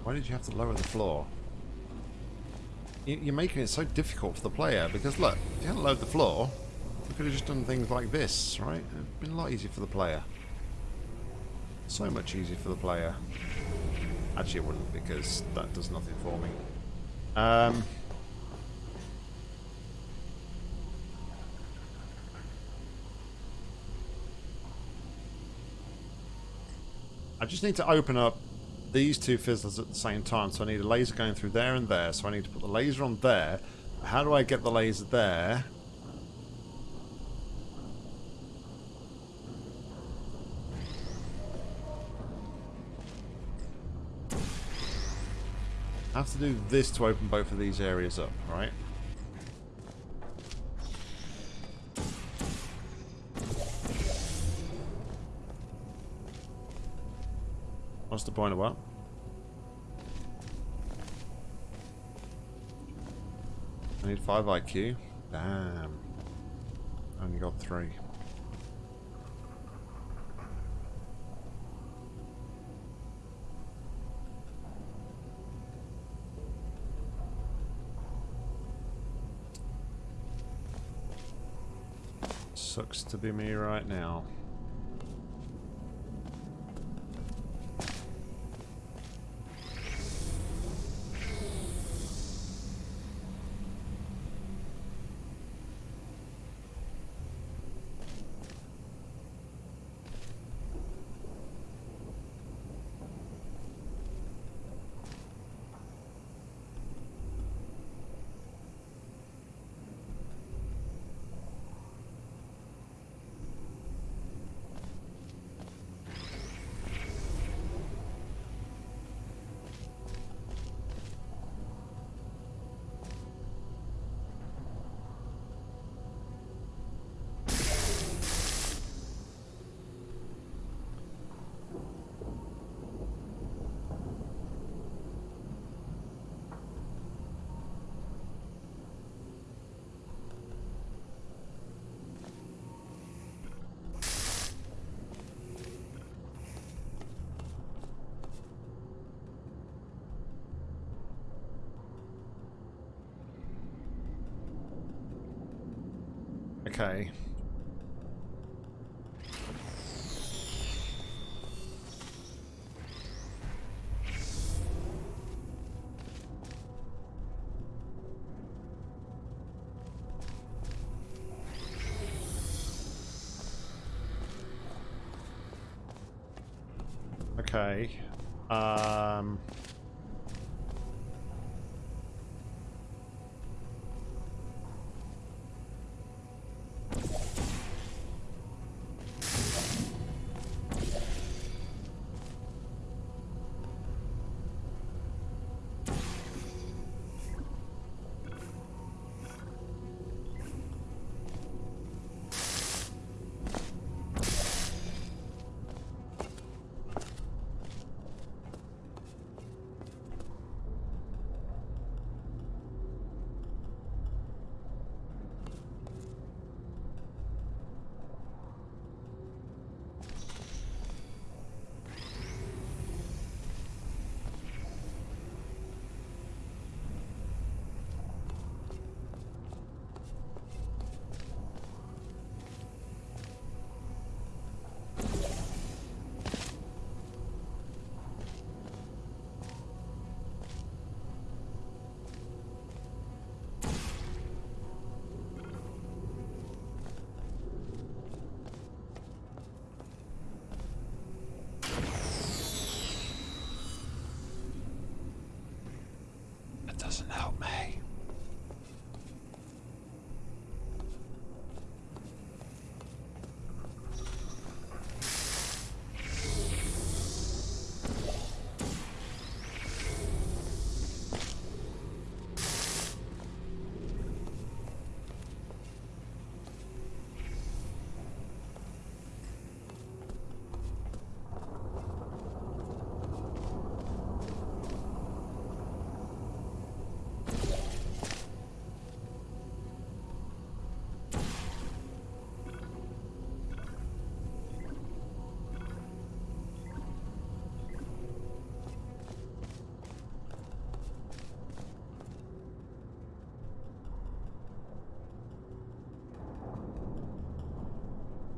Speaker 1: Why did you have to lower the floor? You- You're making it so difficult for the player because look, if you hadn't lowered the floor, we could have just done things like this, right? It'd been a lot easier for the player. So much easier for the player. Actually, it wouldn't because that does nothing for me. Um, I just need to open up these two fizzlers at the same time. So I need a laser going through there and there. So I need to put the laser on there. How do I get the laser there? I have to do this to open both of these areas up, right? What's the point of what? I need 5 IQ. Damn. Only got 3. Sucks to be me right now. Okay. Okay. Um...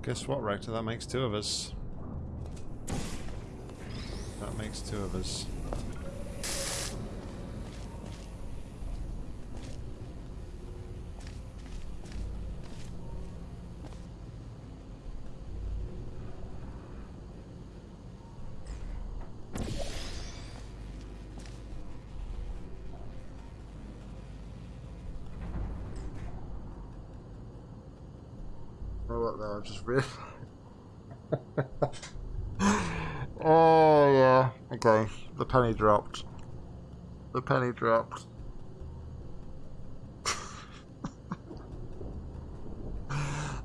Speaker 1: Guess what, Rector? That makes two of us. That makes two of us. Though? I just really. oh yeah. Okay. The penny dropped. The penny dropped.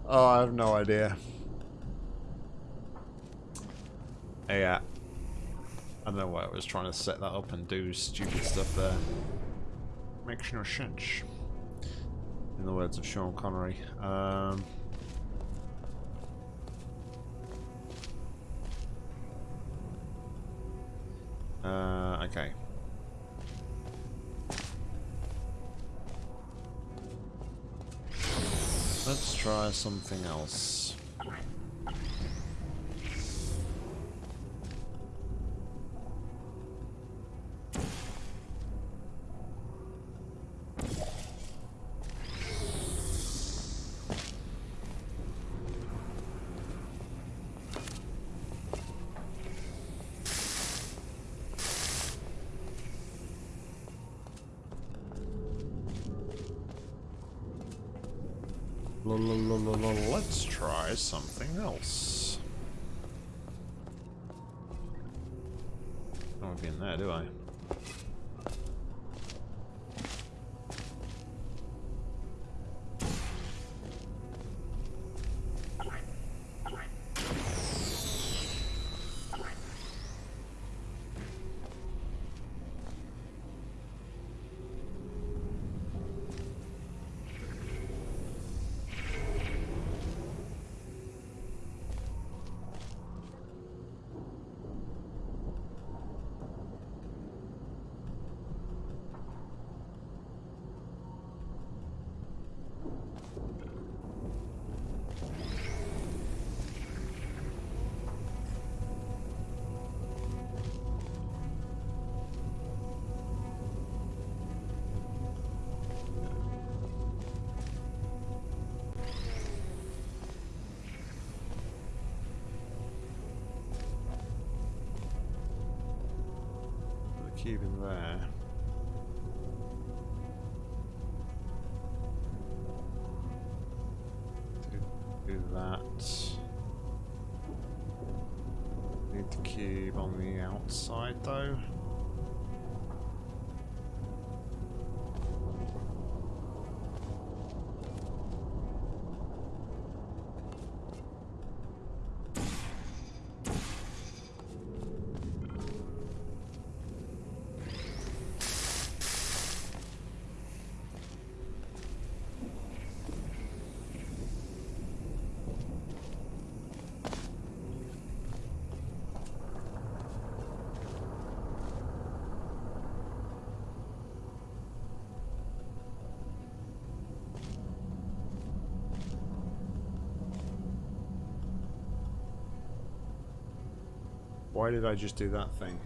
Speaker 1: oh, I have no idea. Yeah. I don't know why I was trying to set that up and do stupid stuff there. Makes no sense. In the words of Sean Connery. Um, something else. Let's try something else. I to be in there, do I? Cube in there. Do, that. Need the cube on the outside though. Why did I just do that thing?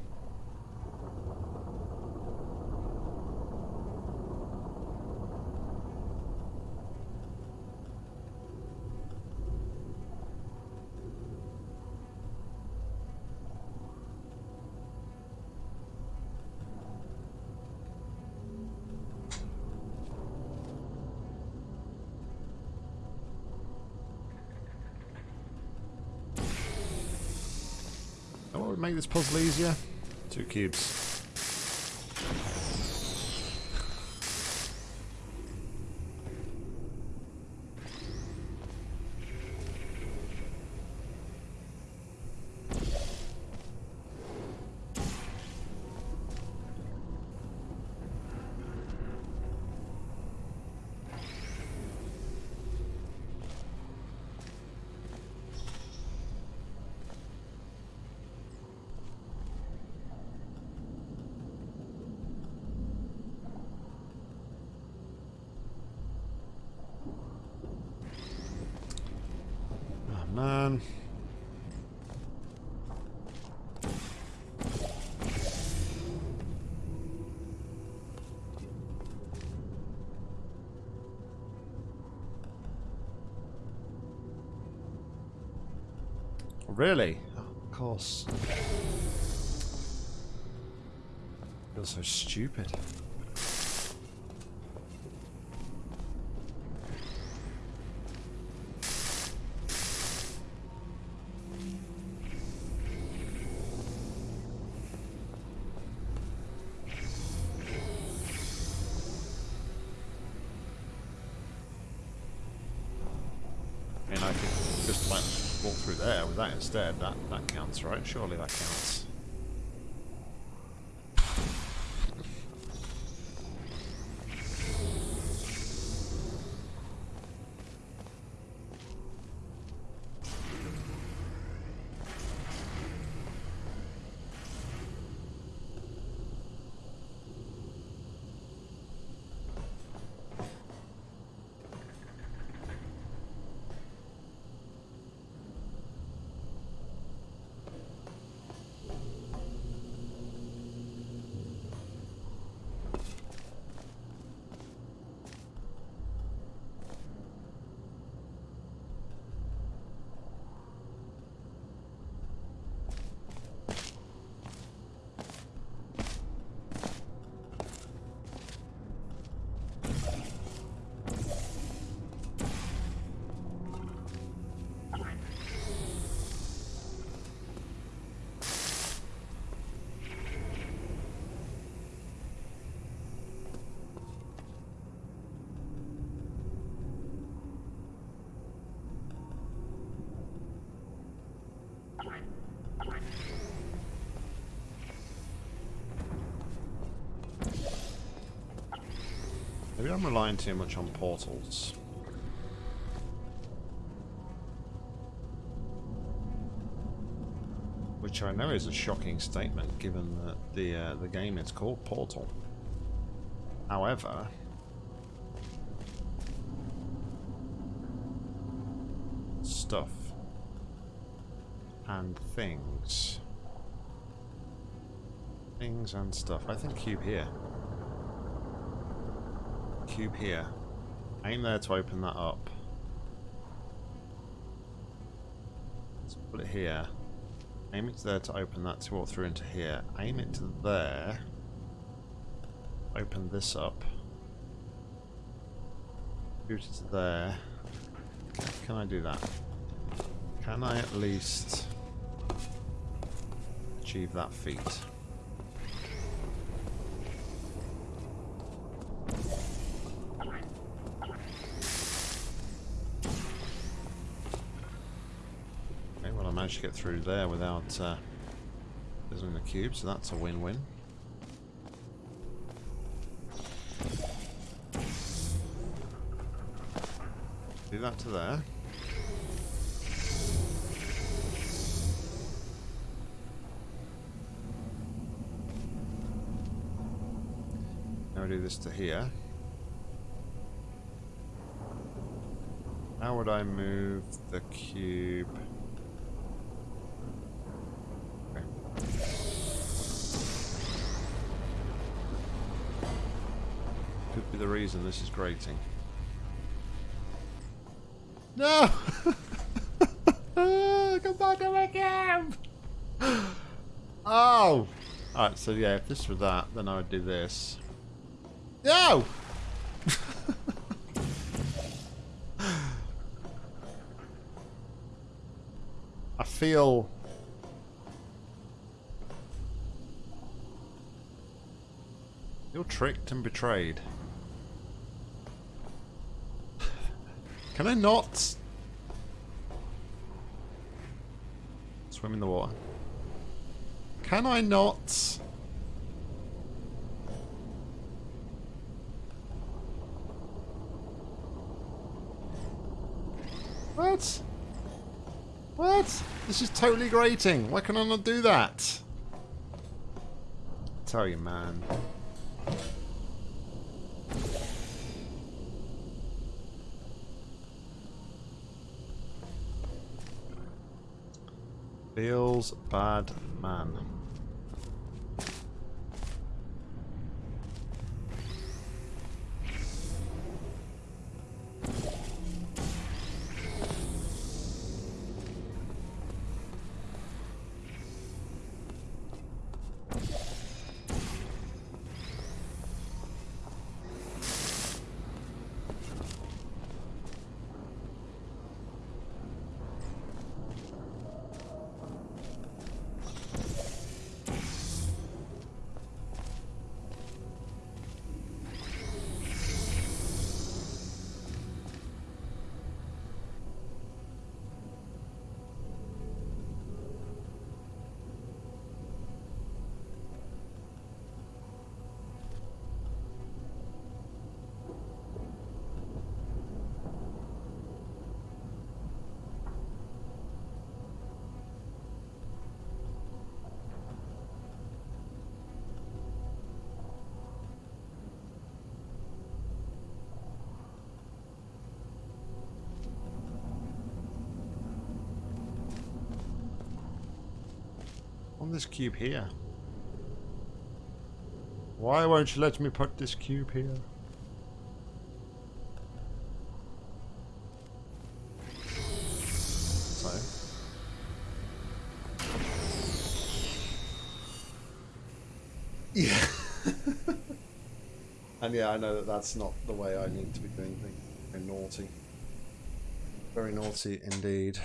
Speaker 1: What would make this puzzle easier? Two cubes. Oh man. Really? Of course. Feels so stupid. Counts, right? Surely that counts. I'm relying too much on portals. Which I know is a shocking statement, given that the uh, the game is called Portal. However, stuff and things, things and stuff. I think cube here cube here. Aim there to open that up. Let's put it here. Aim it there to open that to walk through into here. Aim it to there. Open this up. Shoot it to there. Can I do that? Can I at least achieve that feat? Managed to get through there without uh, visiting the cube, so that's a win-win. Do that to there. Now we do this to here. How would I move the cube? Reason this is grating. No! Come back to my camp! Oh! Alright, so yeah, if this were that, then I would do this. No! I feel... You're tricked and betrayed. Can I not? Swim in the water. Can I not? What? What? This is totally grating. Why can I not do that? I tell you, man. Bad man. This cube here? Why won't you let me put this cube here? So. Yeah. and yeah, I know that that's not the way I need to be doing things. Very naughty. Very naughty indeed.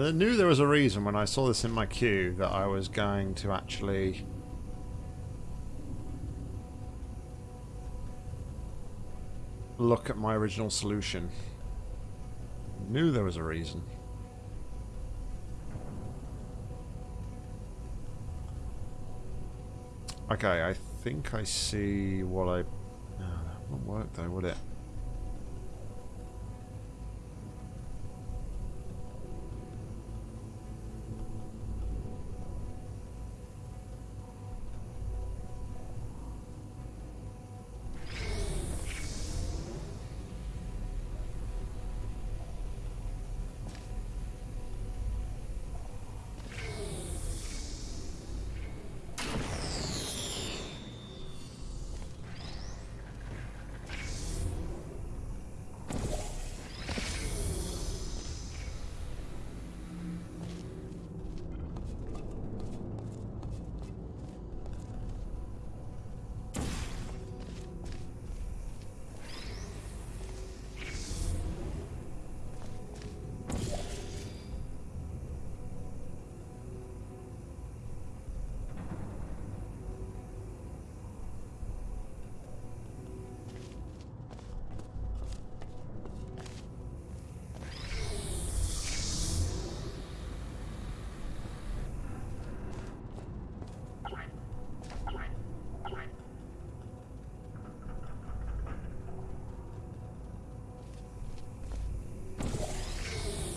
Speaker 1: I knew there was a reason when I saw this in my queue that I was going to actually look at my original solution. Knew there was a reason. Okay, I think I see what I... No, that won't work though, would it?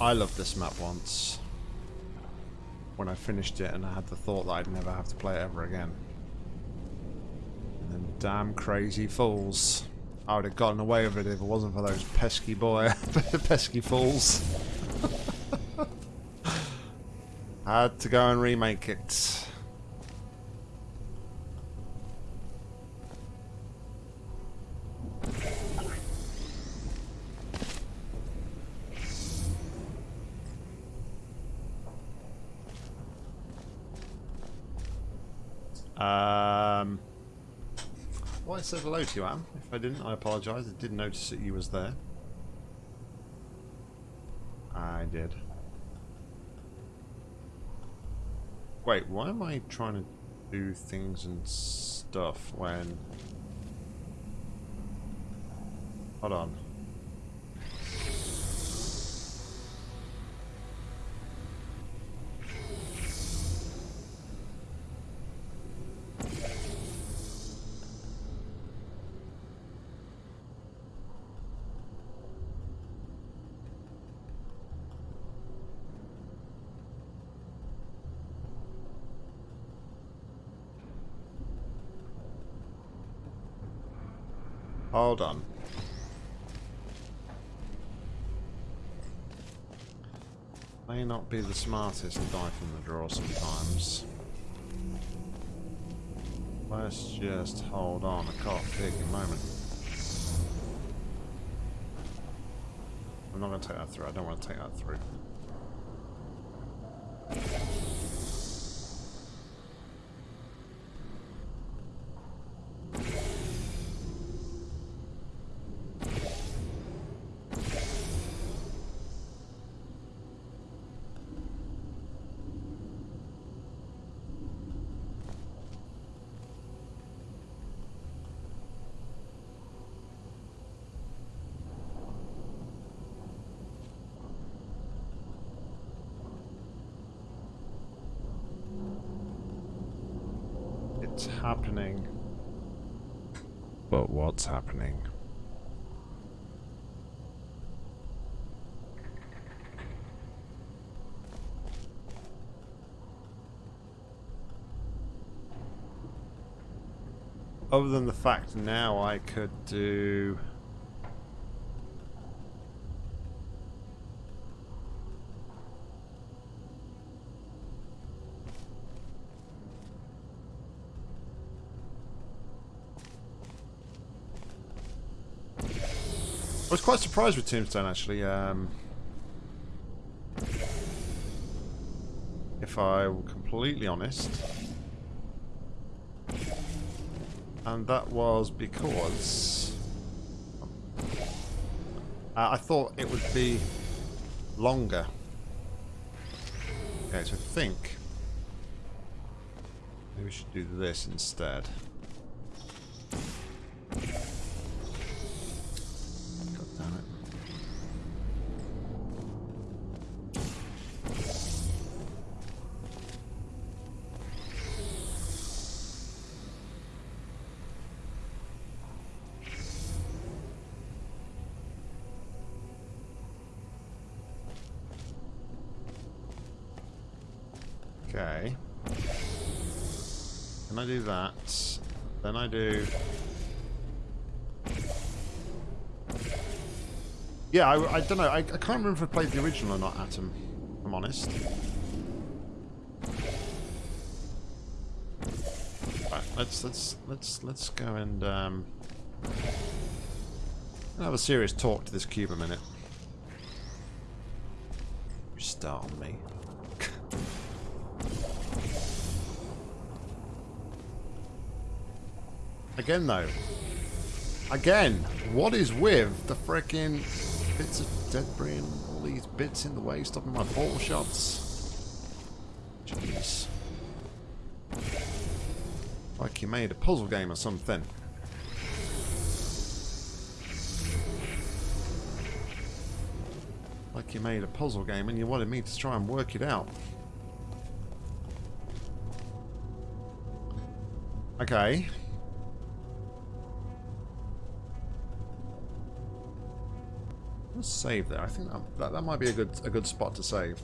Speaker 1: I loved this map once. When I finished it and I had the thought that I'd never have to play it ever again. And then damn crazy fools. I would have gotten away with it if it wasn't for those pesky boy, pesky fools. had to go and remake it. Um, well, I said hello to you, Am. If I didn't, I apologise. I did notice that you was there. I did. Wait, why am I trying to do things and stuff when... Hold on. Hold on. May not be the smartest to die from the draw sometimes. Let's just hold on. I can't pick a moment. I'm not going to take that through. I don't want to take that through. It's happening. But what's happening? Other than the fact now I could do... I was quite surprised with Tombstone actually. Um, if I'm completely honest. And that was because uh, I thought it would be longer. Okay, so I think maybe we should do this instead. Do... Yeah, I, I don't know. I, I can't remember if I played the original or not, Atom. if I'm honest. Right, let's let's let's let's go and um, have a serious talk to this cube a minute. Start on me. Again, though. Again, what is with the frickin' bits of debris and all these bits in the way stopping my ball shots? Jeez. Like you made a puzzle game or something. Like you made a puzzle game and you wanted me to try and work it out. Okay. Save there. I think that, that, that might be a good a good spot to save.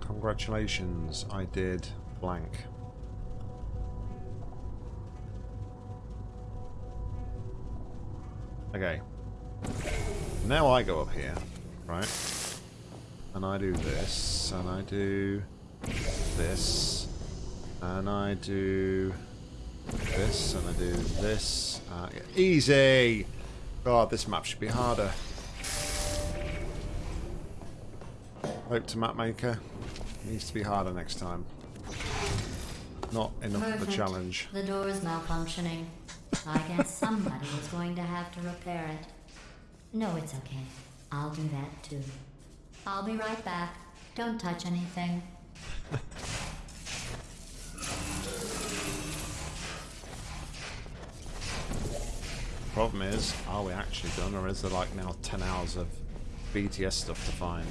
Speaker 1: Congratulations, I did blank. Okay. Now I go up here, right? And I do this, and I do this, and I do this, and I do this. Uh, easy! God, this map should be harder. Hope to map maker. Needs to be harder next time. Not enough of a challenge.
Speaker 2: The door is malfunctioning. I guess somebody is going to have to repair it. No, it's okay. I'll do that too. I'll be right back. Don't touch anything.
Speaker 1: Problem is, are we actually done, or is there like now 10 hours of BTS stuff to find?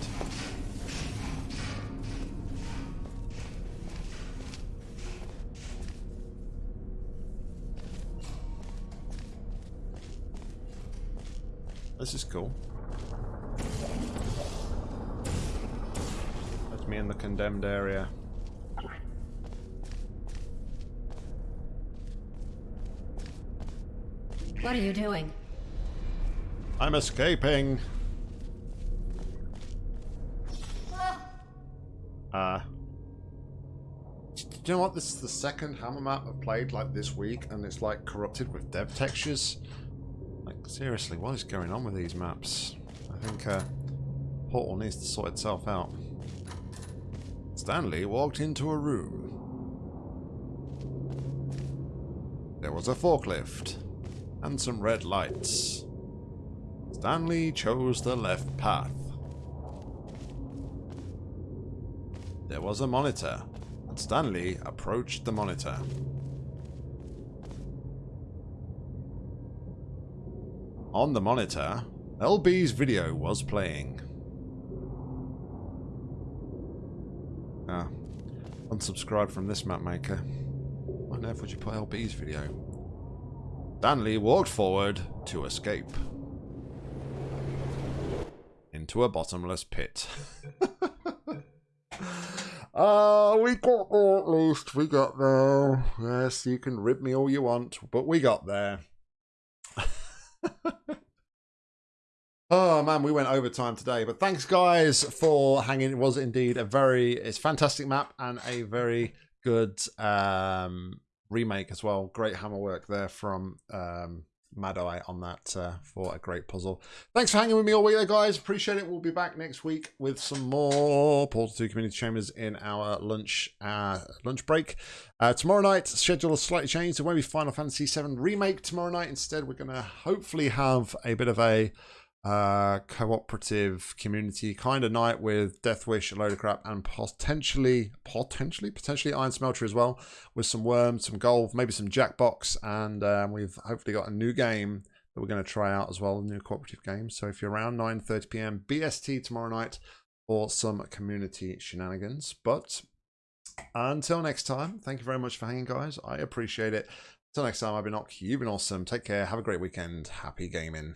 Speaker 1: This is cool. Me in the condemned area.
Speaker 2: What are you doing?
Speaker 1: I'm escaping. Uh, do you know what? This is the second Hammer map I've played like this week, and it's like corrupted with dev textures. Like seriously, what is going on with these maps? I think uh, Portal needs to sort itself out. Stanley walked into a room. There was a forklift and some red lights. Stanley chose the left path. There was a monitor, and Stanley approached the monitor. On the monitor, LB's video was playing. Ah, unsubscribe from this map maker. Why on earth would you put LB's video? Stanley walked forward to escape. Into a bottomless pit. Ah, we got there at least. We got there. Yes, you can rib me all you want, but we got there. oh man, we went overtime today. But thanks guys for hanging. It was indeed a very it's fantastic map and a very good um remake as well. Great hammer work there from um Mad Eye on that uh, for a great puzzle. Thanks for hanging with me all week there, guys. Appreciate it. We'll be back next week with some more Portal 2 Community Chambers in our lunch uh, lunch break. Uh, tomorrow night, schedule is slightly changed. It won't be Final Fantasy VII Remake tomorrow night. Instead, we're going to hopefully have a bit of a uh, cooperative community kind of night with Death Wish, a load of crap, and potentially, potentially, potentially Iron Smelter as well, with some worms, some gold, maybe some Jackbox, and um, we've hopefully got a new game that we're going to try out as well, a new cooperative game. So if you're around 9:30 p.m. BST tomorrow night for some community shenanigans, but until next time, thank you very much for hanging, guys. I appreciate it. Until next time, I've been Ock. You've been awesome. Take care. Have a great weekend. Happy gaming.